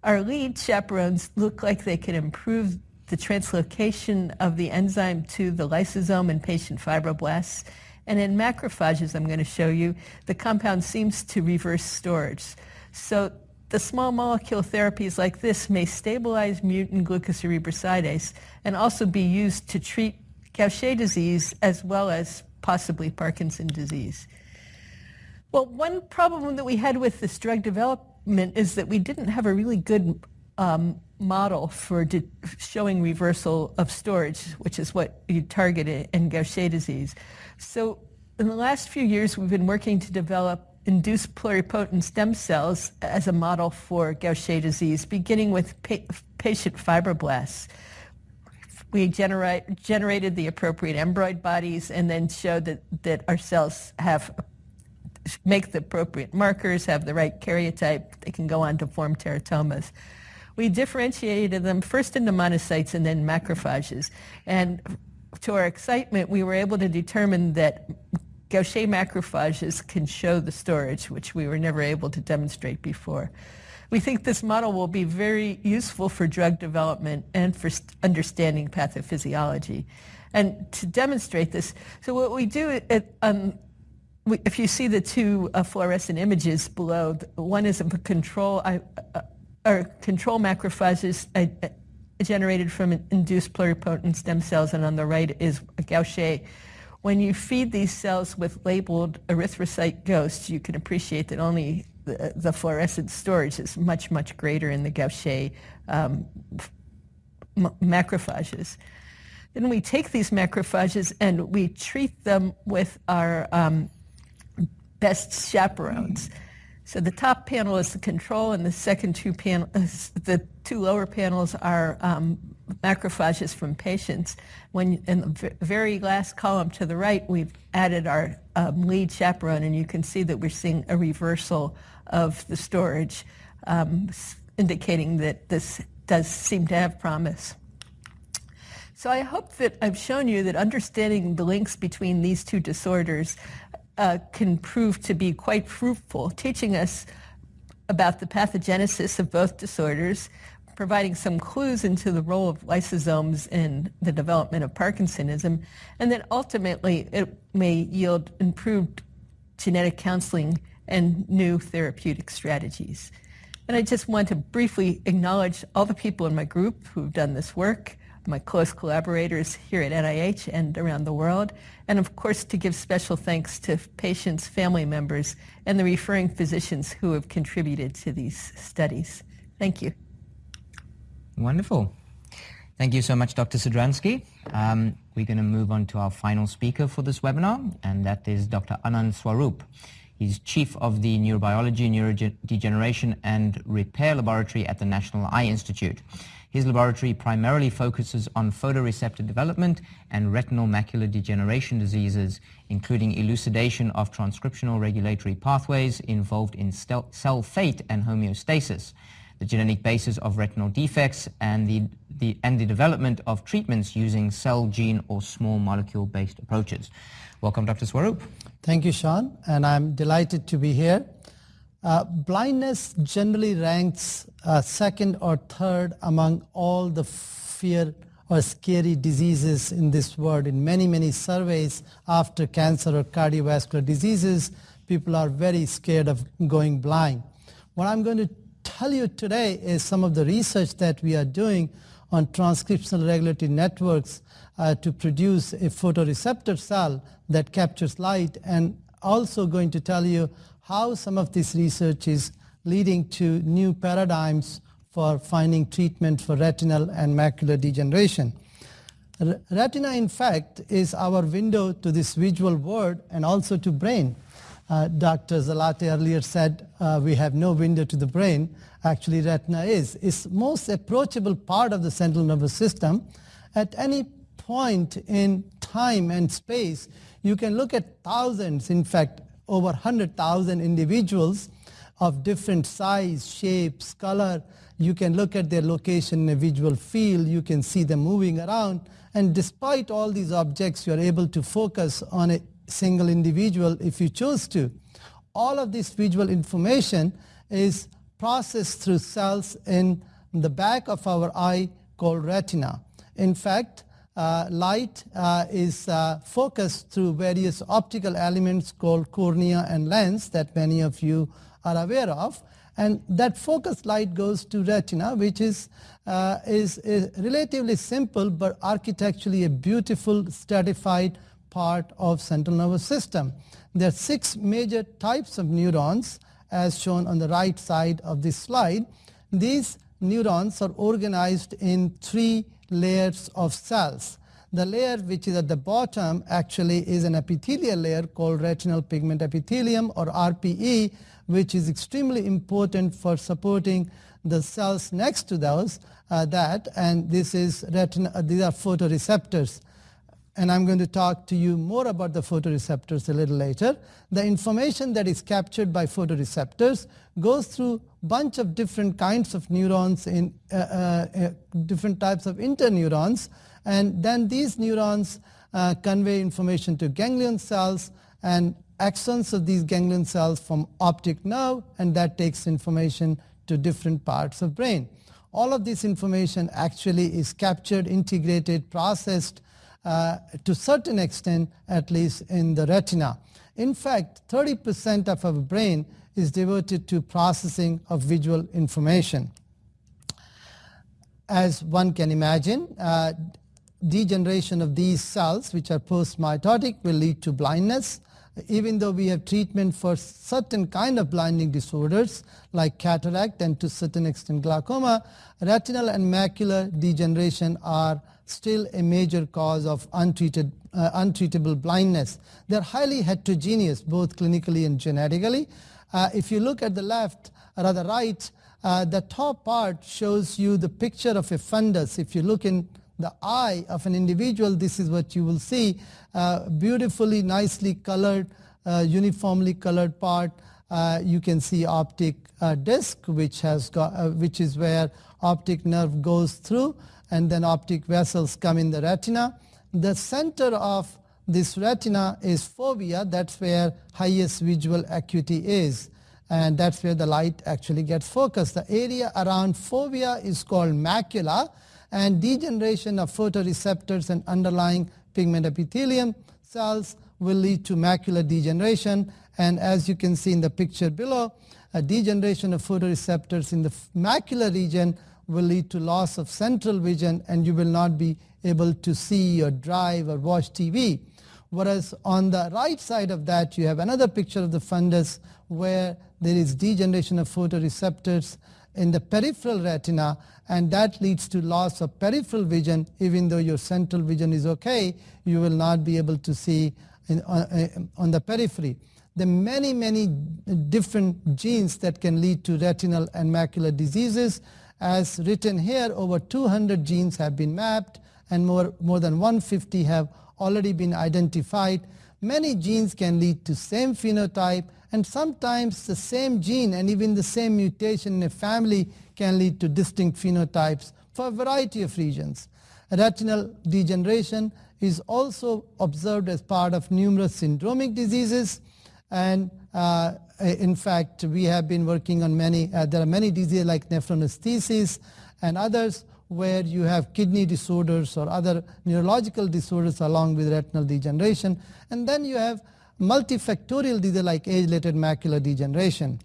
S4: Our lead chaperones look like they can improve the translocation of the enzyme to the lysosome in patient fibroblasts. And in macrophages, I'm going to show you, the compound seems to reverse storage. So the small molecule therapies like this may stabilize mutant glucocerebrosidase and also be used to treat Gaucher disease as well as possibly Parkinson's disease. Well, one problem that we had with this drug development is that we didn't have a really good um, model for showing reversal of storage, which is what you target in Gaucher disease. So in the last few years, we've been working to develop induced pluripotent stem cells as a model for Gaucher disease, beginning with pa patient fibroblasts. We generate, generated the appropriate embroid bodies and then showed that, that our cells have make the appropriate markers, have the right karyotype, they can go on to form teratomas. We differentiated them first into monocytes and then macrophages. And to our excitement, we were able to determine that Gaucher macrophages can show the storage, which we were never able to demonstrate before. We think this model will be very useful for drug development and for understanding pathophysiology. And to demonstrate this, so what we do at, um, if you see the two uh, fluorescent images below, one is a control, uh, or control macrophages generated from induced pluripotent stem cells, and on the right is Gaucher. When you feed these cells with labeled erythrocyte ghosts, you can appreciate that only the, the fluorescent storage is much, much greater in the Gaucher um, macrophages. Then we take these macrophages and we treat them with our um, best chaperones. So the top panel is the control, and the second two panels, the two lower panels are um, macrophages from patients. When in the very last column to the right, we've added our um, lead chaperone, and you can see that we're seeing a reversal of the storage, um, indicating that this does seem to have promise. So I hope that I've shown you that understanding the links between these two disorders uh, can prove to be quite fruitful, teaching us about the pathogenesis of both disorders, providing some clues into the role of lysosomes in the development of Parkinsonism, and then ultimately it may yield improved genetic counseling and new therapeutic strategies. And I just want to briefly acknowledge all the people in my group who've done this work, my close collaborators here at NIH and around the world, and of course to give special thanks to patients, family members, and the referring physicians who have contributed to these studies. Thank you.
S1: Wonderful. Thank you so much, Dr. Sudransky. Um, we're going to move on to our final speaker for this webinar, and that is Dr. Anand Swarup. He's chief of the Neurobiology, Neurodegeneration and Repair Laboratory at the National Eye Institute. His laboratory primarily focuses on photoreceptor development and retinal macular degeneration diseases, including elucidation of transcriptional regulatory pathways involved in cell fate and homeostasis, the genetic basis of retinal defects, and the, the, and the development of treatments using cell, gene, or small molecule-based approaches. Welcome, Dr. Swaroop.
S2: Thank you, Sean, and I'm delighted to be here. Uh, blindness generally ranks uh, second or third among all the fear or scary diseases in this world. In many, many surveys after cancer or cardiovascular diseases, people are very scared of going blind. What I'm going to tell you today is some of the research that we are doing on transcriptional regulatory networks uh, to produce a photoreceptor cell that captures light and also going to tell you how some of this research is leading to new paradigms for finding treatment for retinal and macular degeneration. Retina, in fact, is our window to this visual world and also to brain. Uh, Dr. Zalate earlier said uh, we have no window to the brain. Actually, retina is. It's most approachable part of the central nervous system. At any point in time and space, you can look at thousands, in fact, over 100,000 individuals of different size, shapes, color. You can look at their location in a visual field. You can see them moving around. And despite all these objects, you are able to focus on a single individual if you choose to. All of this visual information is processed through cells in the back of our eye called retina. In fact, uh, light uh, is uh, focused through various optical elements called cornea and lens that many of you are aware of and that focused light goes to retina which is, uh, is, is relatively simple but architecturally a beautiful stratified part of central nervous system. There are six major types of neurons as shown on the right side of this slide. These neurons are organized in three layers of cells. The layer which is at the bottom actually is an epithelial layer called retinal pigment epithelium or RPE which is extremely important for supporting the cells next to those uh, that and this is retina uh, these are photoreceptors and I'm going to talk to you more about the photoreceptors a little later. The information that is captured by photoreceptors goes through bunch of different kinds of neurons in uh, uh, uh different types of interneurons and then these neurons uh, convey information to ganglion cells and axons of these ganglion cells from optic nerve and that takes information to different parts of brain. All of this information actually is captured, integrated, processed uh, to certain extent, at least in the retina. In fact, 30% of our brain is devoted to processing of visual information. As one can imagine, uh, degeneration of these cells, which are postmitotic, will lead to blindness. Even though we have treatment for certain kind of blinding disorders like cataract and to certain extent glaucoma, retinal and macular degeneration are still a major cause of untreated, uh, untreatable blindness. They're highly heterogeneous, both clinically and genetically. Uh, if you look at the left, or uh, the right, uh, the top part shows you the picture of a fundus. If you look in the eye of an individual, this is what you will see, uh, beautifully, nicely colored, uh, uniformly colored part. you can see optic disc, which, has got, which is where optic nerve goes through and then optic vessels come in the retina. The center of this retina is fovea, that's where highest visual acuity is and that's where the light actually gets focused. The area around fovea is called macula and degeneration of photoreceptors and underlying pigment epithelium cells will lead to macular degeneration and as you can see in the picture below, a degeneration of photoreceptors in the macular region will lead to loss of central vision and you will not be able to see or drive or watch TV. Whereas on the right side of that you have another picture of the fundus where there is degeneration of photoreceptors in the peripheral retina and that leads to loss of peripheral vision even though your central vision is okay you will not be able to see in, uh, uh on the periphery. There are many many different genes that can lead to retinal and macular diseases as written here, over 200 genes have been mapped and more, more than 150 have already been identified. Many genes can lead to same phenotype and sometimes the same gene and even the same mutation in a family can lead to distinct phenotypes for a variety of regions. Retinal degeneration is also observed as part of numerous syndromic diseases and uh, uh, in fact, we have been working on many, uh, there are many diseases like nephronesthesis and others where you have kidney disorders or other neurological disorders along with retinal degeneration. And then you have multifactorial diseases like age-related macular degeneration.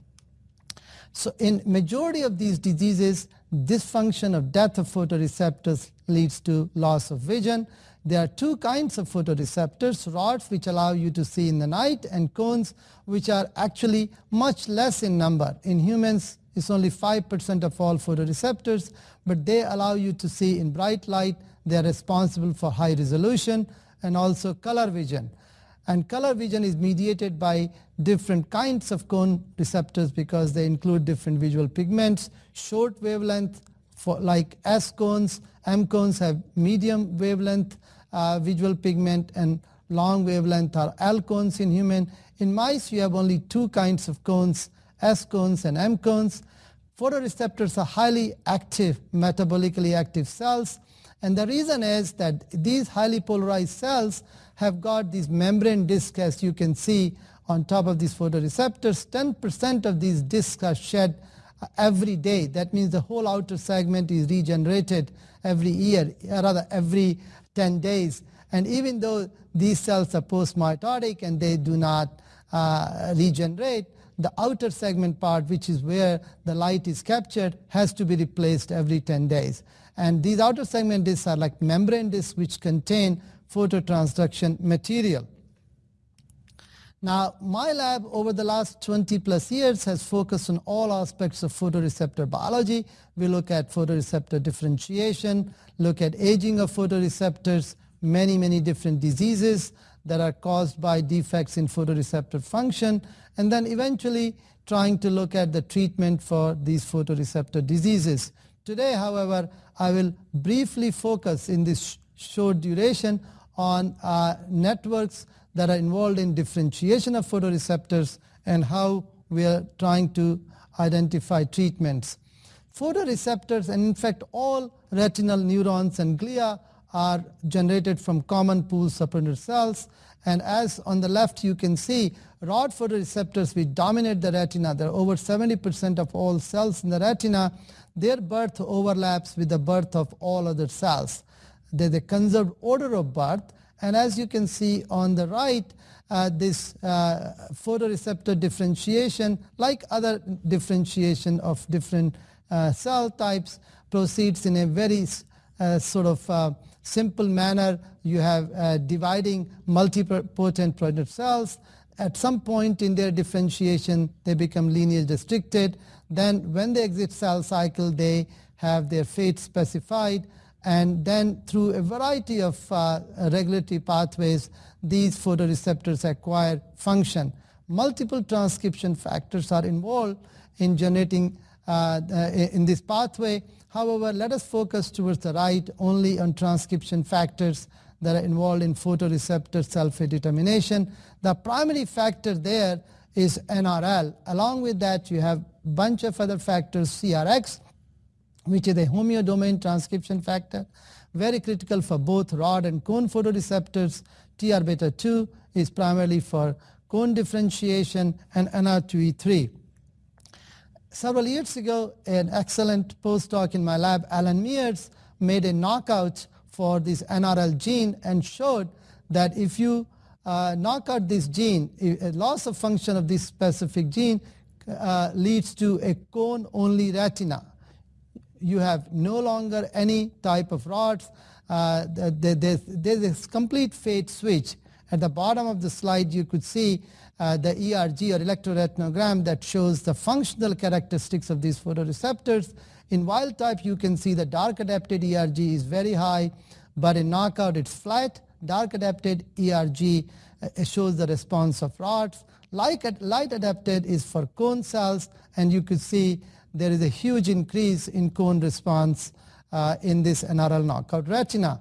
S2: So in majority of these diseases, dysfunction of death of photoreceptors leads to loss of vision there are two kinds of photoreceptors, rods which allow you to see in the night and cones which are actually much less in number. In humans, it's only 5% of all photoreceptors, but they allow you to see in bright light. They are responsible for high resolution and also color vision. And color vision is mediated by different kinds of cone receptors because they include different visual pigments, short wavelength for like S cones, M cones have medium wavelength uh, visual pigment and long wavelength are L cones in human. In mice, you have only two kinds of cones, S cones and M cones. Photoreceptors are highly active, metabolically active cells. And the reason is that these highly polarized cells have got these membrane discs as you can see on top of these photoreceptors. 10% of these discs are shed uh, every day. That means the whole outer segment is regenerated every year, uh, rather every 10 days. And even though these cells are post-mitotic and they do not uh, regenerate, the outer segment part, which is where the light is captured, has to be replaced every 10 days. And these outer segment discs are like membrane discs which contain phototransduction material. Now, my lab over the last 20 plus years has focused on all aspects of photoreceptor biology. We look at photoreceptor differentiation, look at aging of photoreceptors, many, many different diseases that are caused by defects in photoreceptor function, and then eventually trying to look at the treatment for these photoreceptor diseases. Today, however, I will briefly focus in this short duration on uh, networks that are involved in differentiation of photoreceptors and how we are trying to identify treatments. Photoreceptors and in fact all retinal neurons and glia are generated from common pool supporter cells and as on the left you can see rod photoreceptors which dominate the retina there are over 70% of all cells in the retina their birth overlaps with the birth of all other cells There's they conserve order of birth and as you can see on the right, uh, this uh, photoreceptor differentiation, like other differentiation of different uh, cell types, proceeds in a very uh, sort of uh, simple manner. You have uh, dividing multipotent progenitor cells. At some point in their differentiation, they become lineage restricted. Then when they exit cell cycle, they have their fate specified and then through a variety of uh, regulatory pathways, these photoreceptors acquire function. Multiple transcription factors are involved in generating uh, uh, in this pathway. However, let us focus towards the right only on transcription factors that are involved in photoreceptor self-determination. The primary factor there is NRL. Along with that, you have bunch of other factors, CRX, which is a homeodomain transcription factor, very critical for both rod and cone photoreceptors. TR-beta 2 is primarily for cone differentiation and NR2E3. Several years ago, an excellent postdoc in my lab, Alan Mears, made a knockout for this NRL gene and showed that if you uh, knock out this gene, a loss of function of this specific gene uh, leads to a cone-only retina you have no longer any type of rods. Uh, there's, there's this complete fade switch. At the bottom of the slide you could see uh, the ERG or electroretinogram that shows the functional characteristics of these photoreceptors. In wild type you can see the dark adapted ERG is very high but in knockout it's flat. Dark adapted ERG uh, shows the response of rods. Light, light adapted is for cone cells and you could see there is a huge increase in cone response uh, in this NRL knockout retina.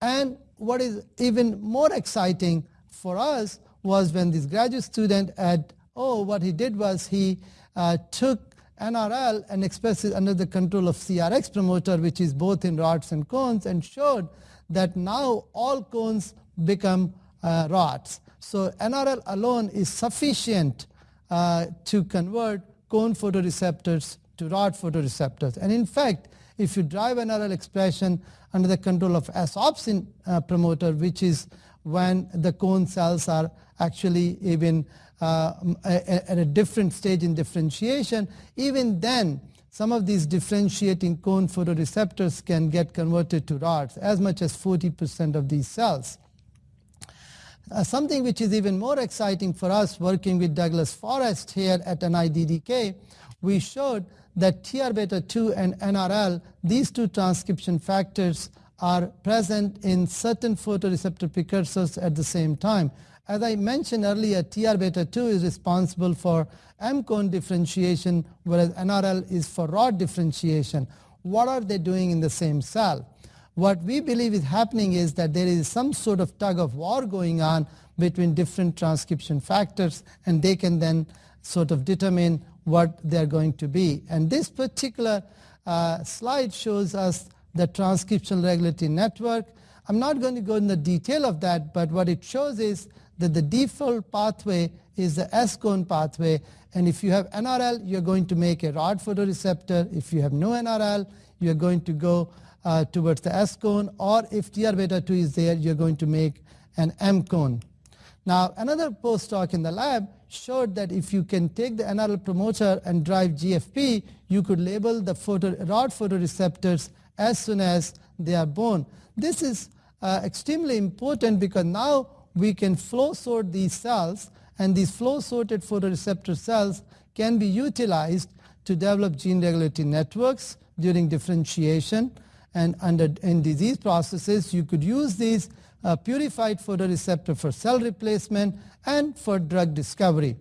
S2: And what is even more exciting for us was when this graduate student at Oh, what he did was he uh, took NRL and expressed it under the control of CRX promoter, which is both in rods and cones, and showed that now all cones become uh, rods. So NRL alone is sufficient uh, to convert cone photoreceptors to rod photoreceptors. And in fact, if you drive an RL expression under the control of asopsin uh, promoter, which is when the cone cells are actually even uh, at a different stage in differentiation, even then some of these differentiating cone photoreceptors can get converted to rods, as much as 40% of these cells. Uh, something which is even more exciting for us working with Douglas Forrest here at NIDDK, we showed that TR-beta2 and NRL, these two transcription factors are present in certain photoreceptor precursors at the same time. As I mentioned earlier, TR-beta2 is responsible for M-cone differentiation, whereas NRL is for rod differentiation. What are they doing in the same cell? What we believe is happening is that there is some sort of tug of war going on between different transcription factors and they can then sort of determine what they're going to be. And this particular uh, slide shows us the transcription regulatory network. I'm not going to go in the detail of that, but what it shows is that the default pathway is the S-cone pathway. And if you have NRL, you're going to make a rod photoreceptor. If you have no NRL, you're going to go uh, towards the S cone or if TR beta 2 is there, you're going to make an M cone. Now, another postdoc in the lab showed that if you can take the NRL promoter and drive GFP, you could label the photo, rod photoreceptors as soon as they are born. This is uh, extremely important because now we can flow sort these cells and these flow sorted photoreceptor cells can be utilized to develop gene regulatory networks during differentiation and under in disease processes you could use these uh, purified photoreceptor for cell replacement and for drug discovery.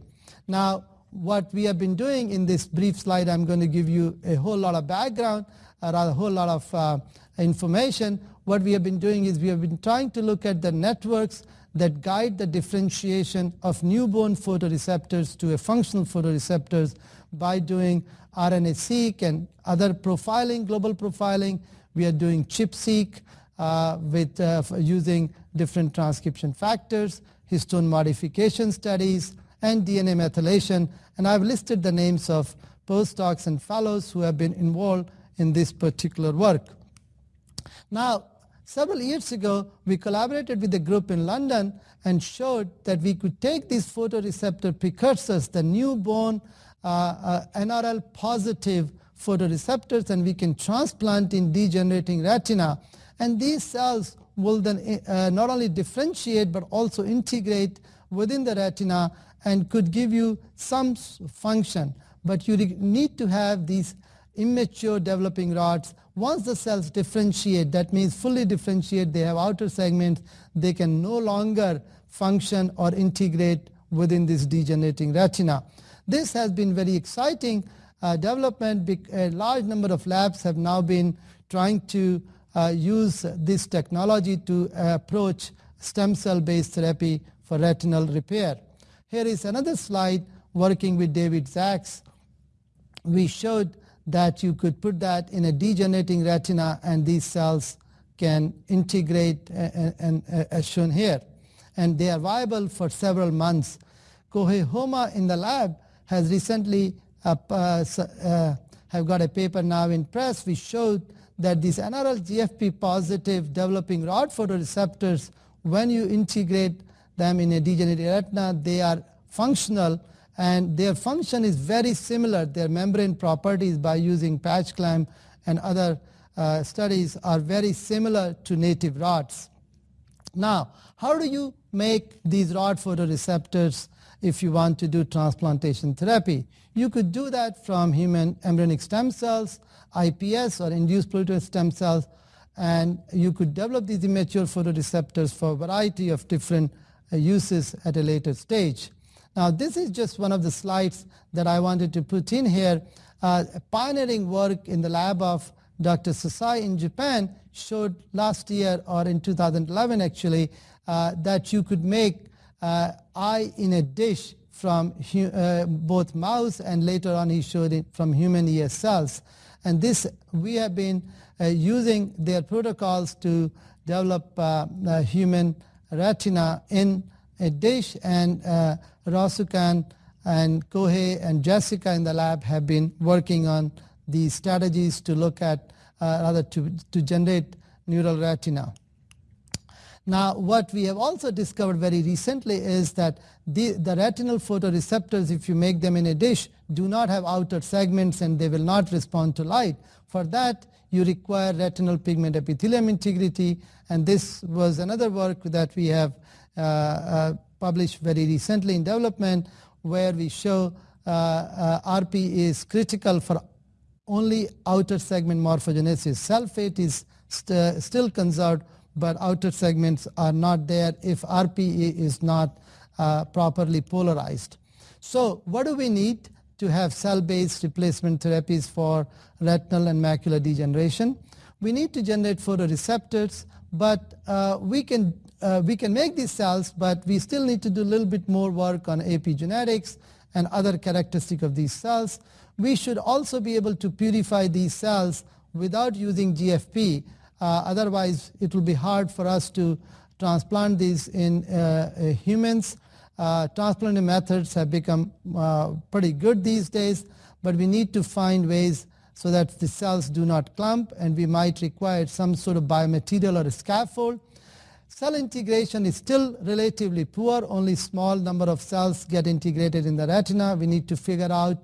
S2: Now what we have been doing in this brief slide I'm going to give you a whole lot of background or a whole lot of uh, information. What we have been doing is we have been trying to look at the networks that guide the differentiation of newborn photoreceptors to a functional photoreceptors by doing RNA-seq and other profiling, global profiling, we are doing ChIP-seq uh, with uh, using different transcription factors, histone modification studies, and DNA methylation. And I've listed the names of postdocs and fellows who have been involved in this particular work. Now, several years ago, we collaborated with a group in London and showed that we could take these photoreceptor precursors, the newborn uh, uh, NRL positive photoreceptors and we can transplant in degenerating retina and these cells will then eh, uh, not only differentiate but also integrate within the retina and could give you some function but you need to have these immature developing rods once the cells differentiate that means fully differentiate they have outer segments they can no longer function or integrate within this degenerating retina this has been very exciting uh, development, a large number of labs have now been trying to uh, use this technology to approach stem cell based therapy for retinal repair. Here is another slide working with David Sachs. We showed that you could put that in a degenerating retina and these cells can integrate and, as shown here and they are viable for several months. Kohi Homa in the lab has recently uh, have got a paper now in press which showed that these NRL GFP positive developing rod photoreceptors when you integrate them in a degenerated retina they are functional and their function is very similar their membrane properties by using patch clamp and other uh, studies are very similar to native rods. Now how do you make these rod photoreceptors if you want to do transplantation therapy. You could do that from human embryonic stem cells, IPS or induced pluripotent stem cells, and you could develop these immature photoreceptors for a variety of different uh, uses at a later stage. Now this is just one of the slides that I wanted to put in here. Uh, pioneering work in the lab of Dr. Sasai in Japan showed last year or in 2011 actually uh, that you could make eye uh, in a dish from uh, both mouse and later on he showed it from human ear cells. And this, we have been uh, using their protocols to develop human retina in a dish and uh, Rasukan and Kohei and Jessica in the lab have been working on these strategies to look at uh, rather to, to generate neural retina. Now what we have also discovered very recently is that the, the retinal photoreceptors if you make them in a dish do not have outer segments and they will not respond to light. For that you require retinal pigment epithelium integrity and this was another work that we have uh, uh, published very recently in development where we show uh, uh RP is critical for only outer segment morphogenesis. Sulfate is st still conserved but outer segments are not there if RPE is not uh, properly polarized. So what do we need to have cell-based replacement therapies for retinal and macular degeneration? We need to generate photoreceptors, but uh, we, can, uh, we can make these cells, but we still need to do a little bit more work on epigenetics and other characteristic of these cells. We should also be able to purify these cells without using GFP uh, otherwise, it will be hard for us to transplant these in uh, uh, humans. Transplanting methods have become pretty good these days, but we need to find ways so that the cells do not clump and we might require some sort of biomaterial or scaffold. Cell integration is still relatively poor, only small number of cells get integrated in the retina. We need to figure out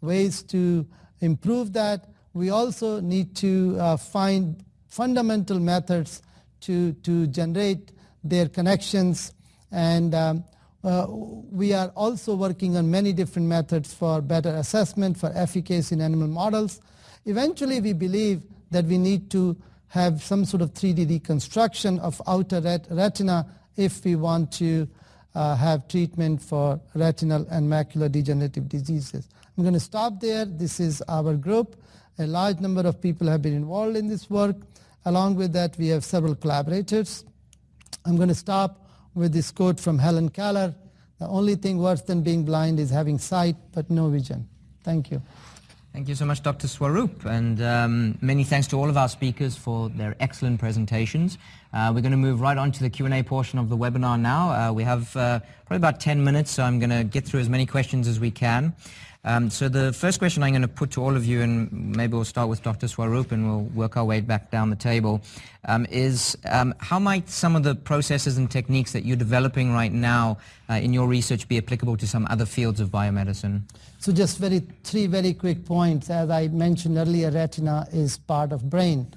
S2: ways to improve that. We also need to uh, find fundamental methods to, to generate their connections and um, uh, we are also working on many different methods for better assessment, for efficacy in animal models. Eventually we believe that we need to have some sort of 3D reconstruction of outer ret retina if we want to uh, have treatment for retinal and macular degenerative diseases. I'm going to stop there. This is our group. A large number of people have been involved in this work. Along with that, we have several collaborators. I'm going to stop with this quote from Helen Keller. The only thing worse than being blind is having sight but no vision. Thank you.
S1: Thank you so much, Dr. Swaroop, and um, many thanks to all of our speakers for their excellent presentations. Uh, we're going to move right on to the Q&A portion of the webinar now. Uh, we have uh, probably about 10 minutes, so I'm going to get through as many questions as we can. Um, so the first question I'm going to put to all of you, and maybe we'll start with Dr. Swarup and we'll work our way back down the table, um, is um, how might some of the processes and techniques that you're developing right now uh, in your research be applicable to some other fields of biomedicine?
S2: So just very three very quick points. As I mentioned earlier, retina is part of brain.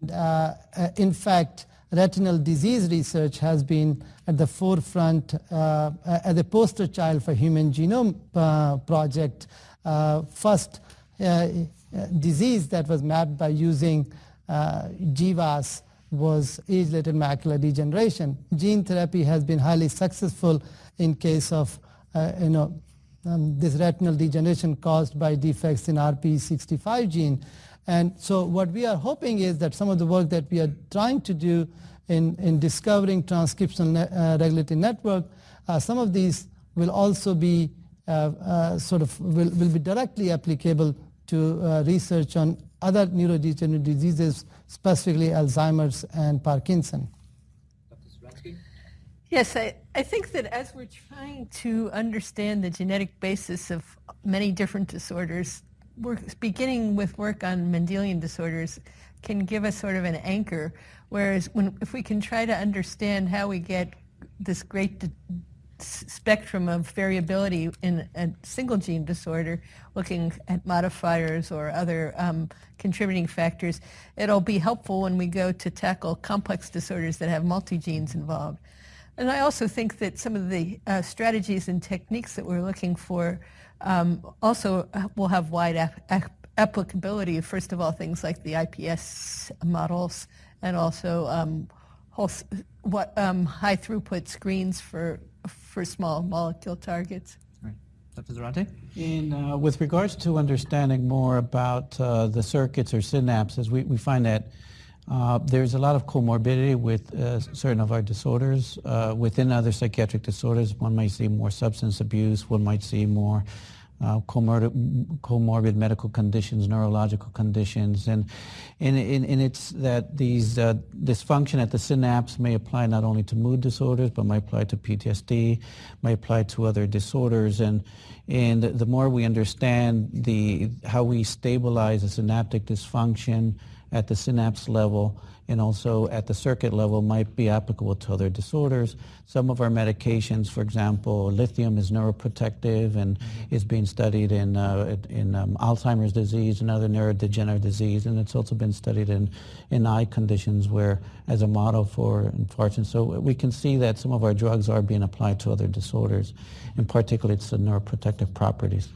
S2: And, uh, uh in fact, retinal disease research has been at the forefront uh, uh, as a poster child for human genome uh, project. Uh, first uh, uh, disease that was mapped by using GWAS was age-related macular degeneration. Gene therapy has been highly successful in case of you know um, this retinal degeneration caused by defects in RPE65 gene. And so what we are hoping is that some of the work that we are trying to do in, in discovering transcription uh, regulatory network, uh, some of these will also be uh, uh sort of will, will be directly applicable to uh, research on other neurodegenerative diseases, specifically Alzheimer's and Parkinson.
S4: Yes, I, I think that as we're trying to understand the genetic basis of many different disorders, work, beginning with work on Mendelian disorders can give us sort of an anchor, whereas when, if we can try to understand how we get this great spectrum of variability in a single gene disorder, looking at modifiers or other um, contributing factors, it'll be helpful when we go to tackle complex disorders that have multi-genes involved. And I also think that some of the uh, strategies and techniques that we're looking for um, also uh, will have wide ap applicability, first of all, things like the IPS models and also um, whole, what um, high throughput screens for, for small molecule targets.
S3: Dr. In, uh, with regards to understanding more about uh, the circuits or synapses, we, we find that uh, there's a lot of comorbidity with uh, certain of our disorders. Uh, within other psychiatric disorders, one might see more substance abuse, one might see more uh, comorbid, comorbid medical conditions, neurological conditions, and, and, and, and it's that these uh, dysfunction at the synapse may apply not only to mood disorders, but may apply to PTSD, may apply to other disorders, and, and the more we understand the, how we stabilize a synaptic dysfunction at the synapse level, and also at the circuit level might be applicable to other disorders. Some of our medications, for example, lithium is neuroprotective and mm-hmm. is being studied in, uh, in um, Alzheimer's disease and other neurodegenerative disease, and it's also been studied in, in eye conditions where as a model for infarction. So we can see that some of our drugs are being applied to other disorders, in particular it's the neuroprotective properties.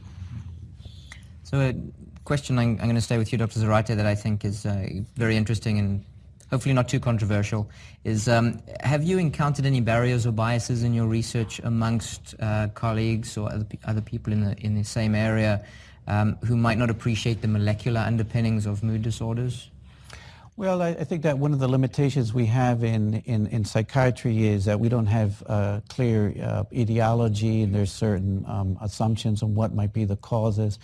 S1: So a question I'm, I'm going to stay with you, Dr. Zarate, that I think is uh, very interesting and hopefully not too controversial, is um, have you encountered any barriers or biases in your research amongst uh, colleagues or other, other people in the, in the same area um, who might not appreciate the molecular underpinnings of mood disorders?
S3: Well, I, I, think that one of the limitations we have in, in, in psychiatry is that we don't have uh, clear uh, etiology and there's certain um, assumptions on what might be the causes.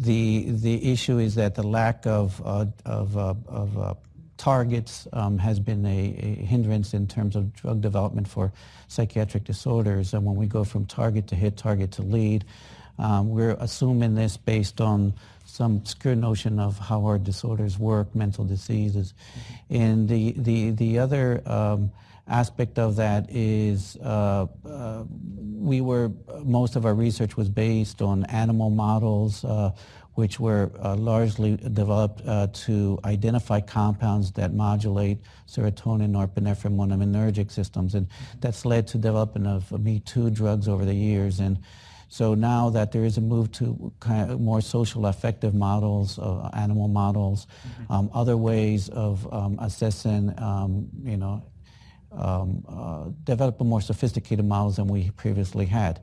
S3: The, the issue is that the lack of, uh, of, uh, of uh, targets um, has been a, a, hindrance in terms of drug development for psychiatric disorders. And when we go from target to hit, target to lead, um, we're assuming this based on some obscure notion of how our disorders work, mental diseases. And the, the, the other um, aspect of that is uh, uh, we were, most of our research was based on animal models. Uh, which were uh, largely developed uh, to identify compounds that modulate serotonin, norepinephrine, monoaminergic systems. And that's led to development of Me Too drugs over the years. And so now that there is a move to kind of more social effective models, uh, animal models, mm-hmm. um, other ways of um, assessing, um, you know, um, uh, develop more sophisticated models than we previously had.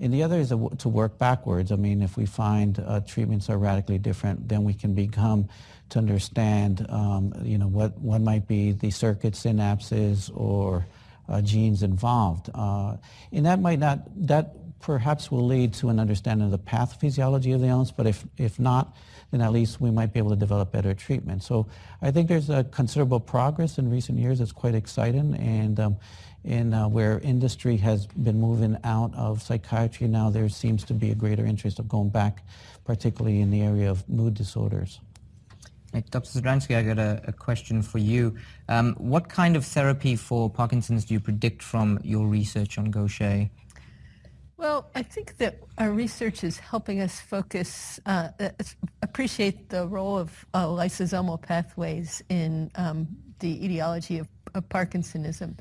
S3: And the other is to work backwards. I mean, if we find uh, treatments are radically different, then we can become to understand, um, you know, what, what might be the circuit synapses or uh, genes involved. Uh, and that might not, that perhaps will lead to an understanding of the pathophysiology of the illness, but if, if not, then at least we might be able to develop better treatment. So I think there's a considerable progress in recent years. It's quite exciting, and um, in uh, where industry has been moving out of psychiatry now there seems to be a greater interest of going back particularly in the area of mood disorders. Dr. Zdransky, I
S1: got a, a, question for you. Um, what kind of therapy for Parkinson's do you predict from your research on Gaucher?
S4: Well, I think that our research is helping us focus, uh, appreciate the role of uh, lysosomal pathways in um, the etiology of, of Parkinsonism.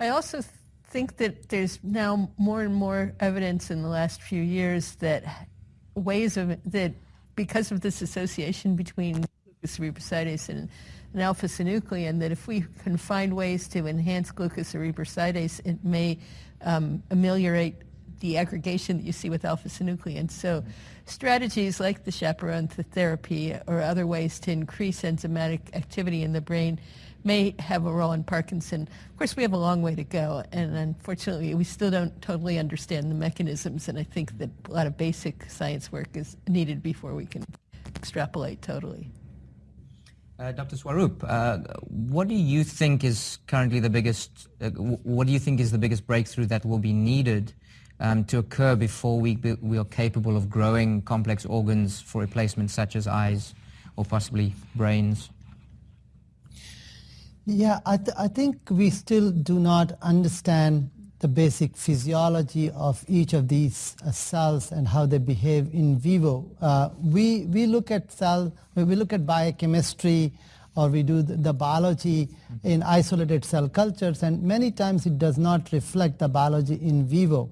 S4: I also think that there's now more and more evidence in the last few years that ways of that because of this association between glucocerebrosidase and, alpha-synuclein, that if we can find ways to enhance glucocerebrosidase, it may um, ameliorate the aggregation that you see with alpha-synuclein. So strategies like the chaperone therapy or other ways to increase enzymatic activity in the brain may have a role in Parkinson. Of course, we have a long way to go, and unfortunately, we still don't totally understand the mechanisms, and I think that a lot of basic science work is needed before we can extrapolate totally.
S1: Uh, Dr. Swarup, uh, what do you think is currently the biggest, uh, what do you think is the biggest breakthrough that will be needed um, to occur before we, be, we are capable of growing complex organs for replacement such as eyes or possibly brains?
S2: Yeah, I, th I think we still do not understand the basic physiology of each of these uh, cells and how they behave in vivo. Uh, we, we look at cell, we look at biochemistry or we do the, the biology mm -hmm. in isolated cell cultures and many times it does not reflect the biology in vivo.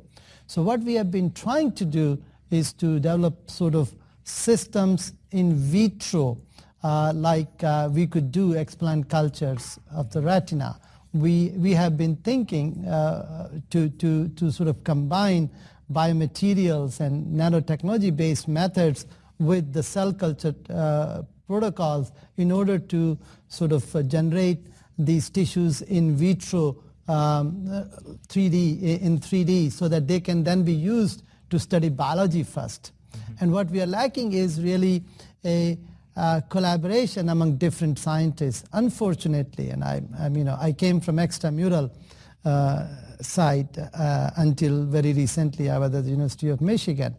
S2: So what we have been trying to do is to develop sort of systems in vitro uh, like uh, we could do explant cultures of the retina. We, we have been thinking uh, to, to, to sort of combine biomaterials and nanotechnology-based methods with the cell culture uh, protocols in order to sort of generate these tissues in vitro um, 3D in 3D so that they can then be used to study biology 1st mm -hmm. And what we are lacking is really a uh, collaboration among different scientists. Unfortunately, and I, you know, I came from extramural uh, side uh, until very recently. I was at the University of Michigan.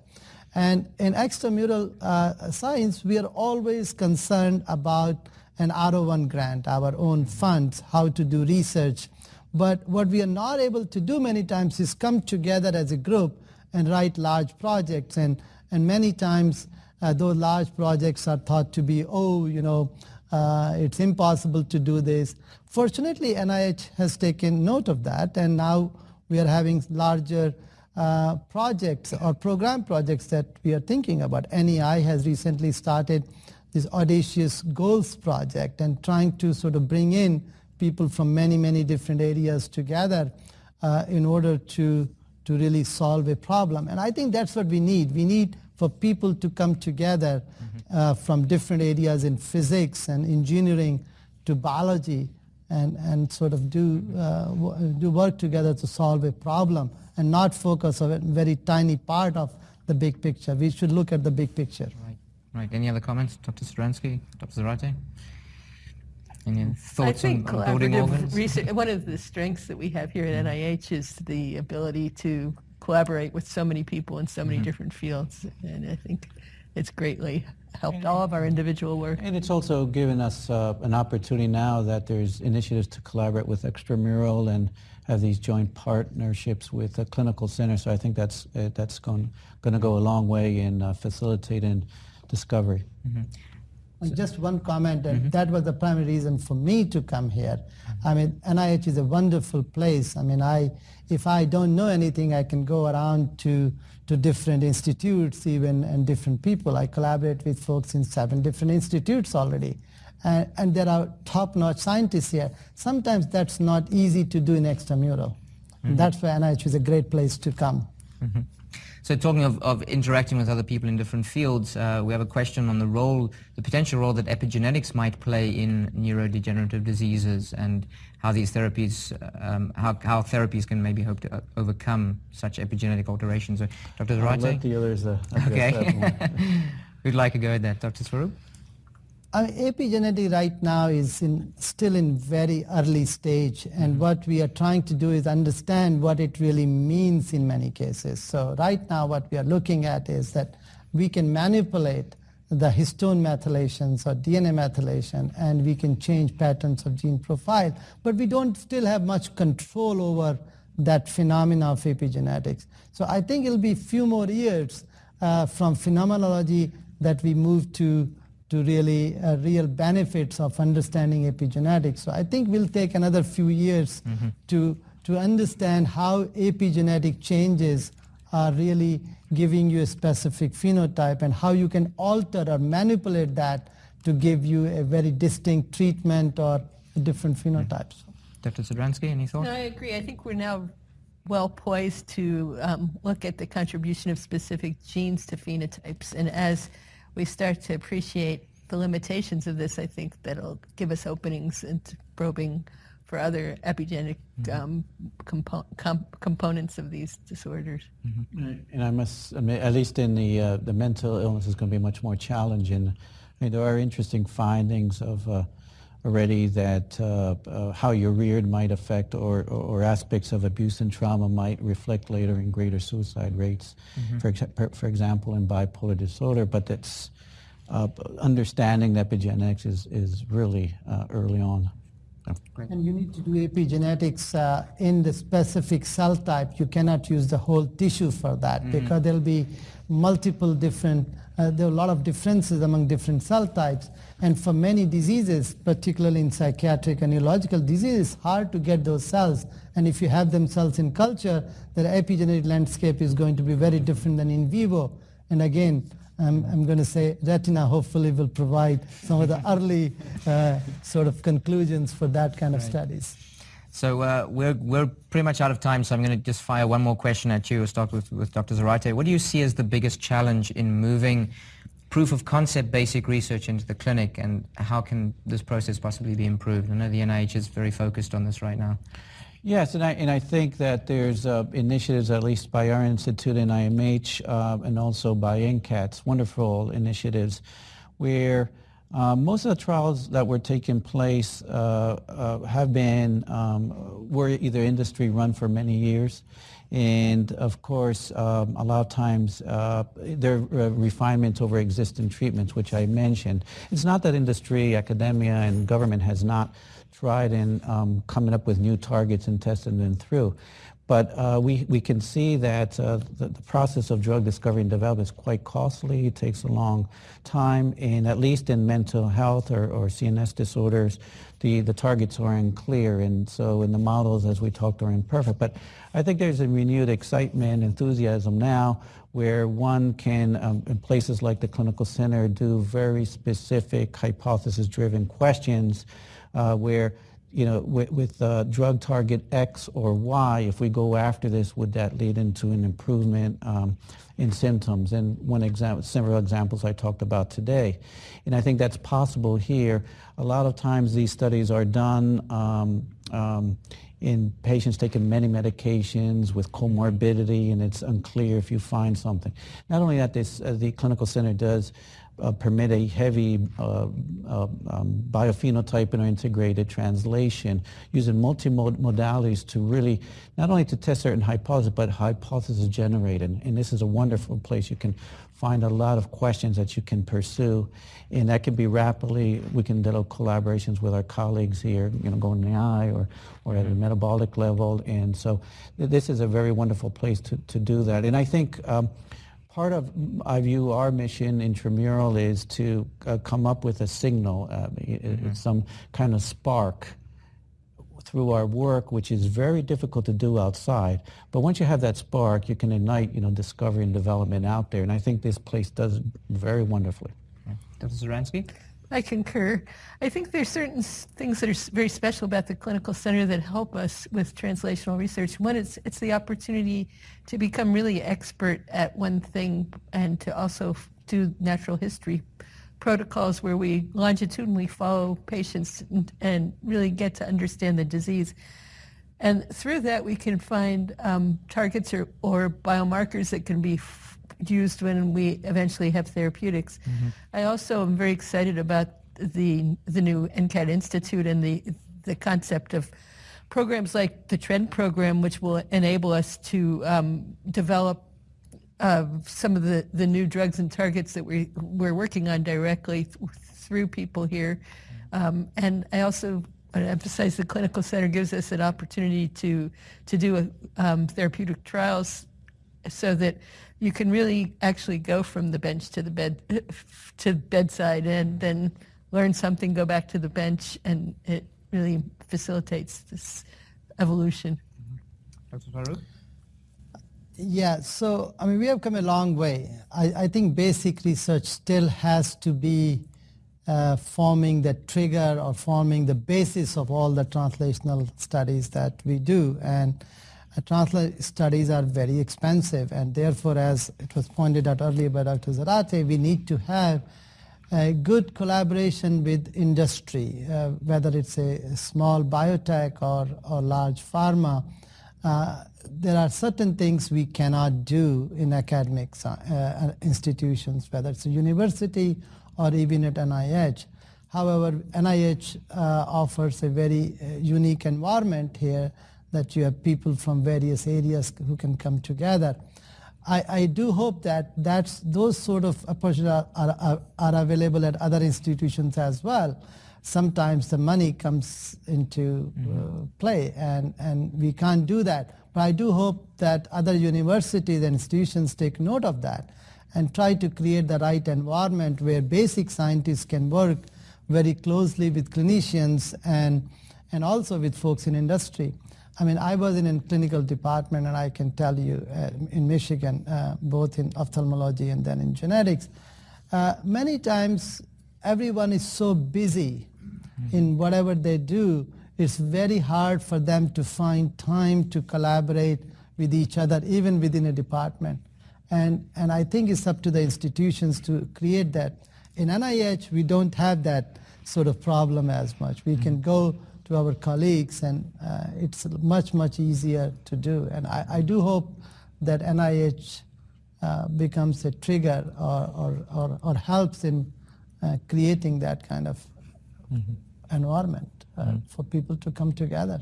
S2: And in extramural uh, science, we are always concerned about an R01 grant, our own funds, how to do research. But what we are not able to do many times is come together as a group and write large projects. And, and many times uh, those large projects are thought to be, oh, you know, uh, it's impossible to do this. Fortunately, NIH has taken note of that and now we are having larger uh, projects or program projects that we are thinking about. NEI has recently started this audacious goals project and trying to sort of bring in people from many, many different areas together uh, in order to, to really solve a problem. And I think that's what we need. We need for people to come together mm-hmm. uh, from different areas in physics and engineering to biology and, and sort of do, mm-hmm. uh, do work together to solve a problem and not focus on a very tiny part of the big picture. We should
S1: look at the big picture. Right. Right. Any other comments, Dr. Sidransky, Dr. Zarate? Any thoughts I think on, on organs?
S4: Research, one of the strengths that we have here at NIH is the ability to collaborate with so many people in so many mm -hmm. different fields. And I
S3: think it's greatly helped all of our individual work. And it's also given us uh, an opportunity now that there's initiatives to collaborate with extramural and have these joint partnerships with the clinical center. So I think that's uh, that's going going to go a long way in uh, facilitating discovery.
S4: Mm -hmm
S2: just one comment, and mm -hmm. that was the primary reason for me to come here. I mean, NIH is a wonderful place. I mean, I if I don't know anything, I can go around to to different institutes, even and different people. I collaborate with folks in seven different institutes already, and, and there are top-notch scientists here. Sometimes that's not easy to do in extramural. Mm -hmm. That's why NIH is a great place to come.
S1: Mm -hmm. So talking of, of interacting with other people in different fields, uh, we have a question on the role, the potential role that epigenetics might play in neurodegenerative diseases and how these therapies, um, how, how therapies can maybe hope to uh, overcome such epigenetic alterations. So, Dr. Zarate? I'll let the others uh, Okay. we would like to go at that? Dr. Swaroop?
S2: I mean, epigenetic right now is in, still in very early stage and mm-hmm. what we are trying to do is understand what it really means in many cases. So right now what we are looking at is that we can manipulate the histone methylations or DNA methylation and we can change patterns of gene profile, but we don't still have much control over that phenomena of epigenetics. So I think it'll be few more years uh, from phenomenology that we move to to really uh, real benefits of understanding epigenetics. So I think we'll take another few years mm -hmm. to, to understand how epigenetic changes are really giving you a specific phenotype and how you can alter or manipulate that to give you a very distinct treatment or different mm-hmm. phenotypes.
S1: Dr. Sidransky, any thoughts?
S4: No, I agree. I think we're now well poised to um, look at the contribution of specific genes to phenotypes. And as we start to appreciate the limitations of this, I think that'll give us openings into probing for other epigenetic mm-hmm. um, compo components of these disorders.
S3: Mm -hmm. And I must admit, at least in the uh, the mental illness is going to be much more challenging. I mean, there are interesting findings of uh, already that uh, uh, how you're reared might affect or, or, aspects of abuse and trauma might reflect later in greater suicide rates, mm-hmm. for, ex- for example, in bipolar disorder, but that's uh, understanding epigenetics is, is really uh, early on.
S2: And you need to do epigenetics uh, in the specific cell type. You cannot use the whole tissue for that mm-hmm. because there'll be multiple different, uh, there are a lot of differences among different cell types. And for many diseases, particularly in psychiatric and neurological diseases, it's hard to get those cells. And if you have them cells in culture, their epigenetic landscape is going to be very different than in vivo. And again, I'm, I'm going to say retina hopefully will provide some of the early uh, sort of conclusions for that kind of right. studies.
S1: So uh, we're, we're pretty much out of time, so I'm going to just fire one more question at you. We'll start with, with Dr. Zarate. What do you see as the biggest challenge in moving proof of concept basic research into the clinic and how can this process possibly be improved? I know the NIH is very focused on this right now.
S3: Yes, and I, and I think that there's uh, initiatives, at least by our institute and IMH, uh, and also by NCATS, wonderful initiatives, where uh, most of the trials that were taking place uh, uh, have been, um, were either industry run for many years, and of course um, a lot of times uh, there are uh, refinements over existing treatments which I mentioned. It's not that industry, academia and government has not tried in um, coming up with new targets and testing them through. But uh, we, we can see that uh, the, the, process of drug discovery and development is quite costly. It takes a long time, and at least in mental health or, or CNS disorders, the, the targets are unclear, and so in the models, as we talked, are imperfect. But I think there's a renewed excitement, enthusiasm now, where one can, um, in places like the clinical center, do very specific hypothesis-driven questions uh, where you know, with, with uh, drug target X or Y, if we go after this, would that lead into an improvement um, in symptoms. And one example, several examples I talked about today. And I think that's possible here. A lot of times these studies are done um, um, in patients taking many medications with comorbidity and it's unclear if you find something. Not only that, this, uh, the clinical center does uh, permit a heavy uh, uh um, biophenotype and integrated translation using multimodalities to really not only to test certain hypotheses but hypothesis generating and this is a wonderful place you can find a lot of questions that you can pursue and that can be rapidly we can develop collaborations with our colleagues here you know going in the eye or or at a mm-hmm. metabolic level and so th this is a very wonderful place to, to do that and I think um, part of, I view our mission intramural is to uh, come up with a signal, uh, mm-hmm. some kind of spark through our work, which is very difficult to do outside. But once you have that spark, you can ignite, you know, discovery and development out there. And I think this place does very wonderfully. Dr. Sidransky?
S4: I concur. I think there's certain things that are very special about the clinical center that help us with translational research. One, it's it's the opportunity to become really expert at one thing and to also do natural history protocols where we longitudinally follow patients and, and really get to understand the disease. And through that, we can find um, targets or, or biomarkers that can be used when we eventually have therapeutics. Mm -hmm. I also am very excited about the, the new NCAT Institute and the, the concept of programs like the TRND Program, which will enable us to um, develop uh, some of the, the new drugs and targets that we, we're working on directly th through people here. Mm-hmm. Um, and I also I emphasize the clinical center gives us an opportunity to to do a, um, therapeutic trials so that you can really actually go from the bench to the bed to bedside and then learn something, go back to the bench, and it really facilitates this evolution.
S1: Mm-hmm. Dr.
S2: Swaroop? Yeah, so I mean, we have come a long way. I, I think basic research still has to be uh, forming the trigger or forming the basis of all the translational studies that we do. And uh, studies are very expensive and therefore as it was pointed out earlier by Dr. Zarate, we need to have a good collaboration with industry, uh, whether it's a small biotech or, or large pharma. Uh, there are certain things we cannot do in academic uh, uh, institutions, whether it's a university or even at NIH. However, NIH uh, offers a very uh, unique environment here that you have people from various areas who can come together. I, I do hope that that's, those sort of approaches are, are, are available at other institutions as well sometimes the money comes into mm-hmm. uh, play and, and we can't do that. But I do hope that other universities and institutions take note of that and try to create the right environment where basic scientists can work very closely with clinicians and, and also with folks in industry. I mean, I was in a clinical department and I can tell you uh, in Michigan, uh, both in ophthalmology and then in genetics, uh, many times everyone is so busy in whatever they do, it's very hard for them to find time to collaborate with each other, even within a department. And, and I think it's up to the institutions to create that. In NIH, we don't have that sort of problem as much. We can mm-hmm. go to our colleagues and uh, it's much, much easier to do. And I, I do hope that NIH uh, becomes a trigger or, or, or, or helps in uh, creating that kind of mm -hmm. environment mm -hmm. for people to come together.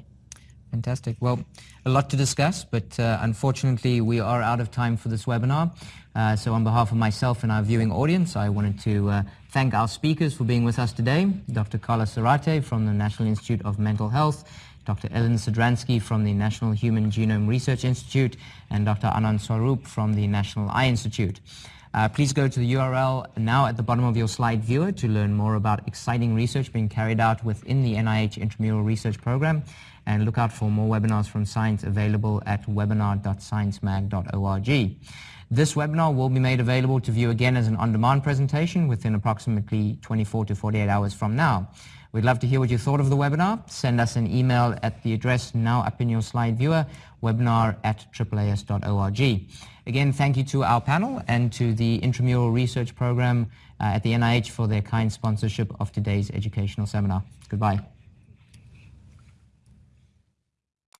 S1: Fantastic. Well, a lot to discuss, but uh, unfortunately we are out of time for this webinar. Uh, so on behalf of myself and our viewing audience, I wanted to uh, thank our speakers for being with us today. Dr. Carlos Zarate from the National Institute of Mental Health, Dr. Ellen Sidransky from the National Human Genome Research Institute, and Dr. Anand Swaroop from the National Eye Institute. Uh, please go to the URL now at the bottom of your slide viewer to learn more about exciting research being carried out within the NIH Intramural Research Program and look out for more webinars from Science available at webinar.sciencemag.org. This webinar will be made available to view again as an on-demand presentation within approximately 24 to 48 hours from now. We'd love to hear what you thought of the webinar. Send us an email at the address now up in your slide viewer, webinar at aaas.org. Again, thank you to our panel and to the Intramural Research Program uh, at the NIH for their kind sponsorship of today's educational seminar. Goodbye.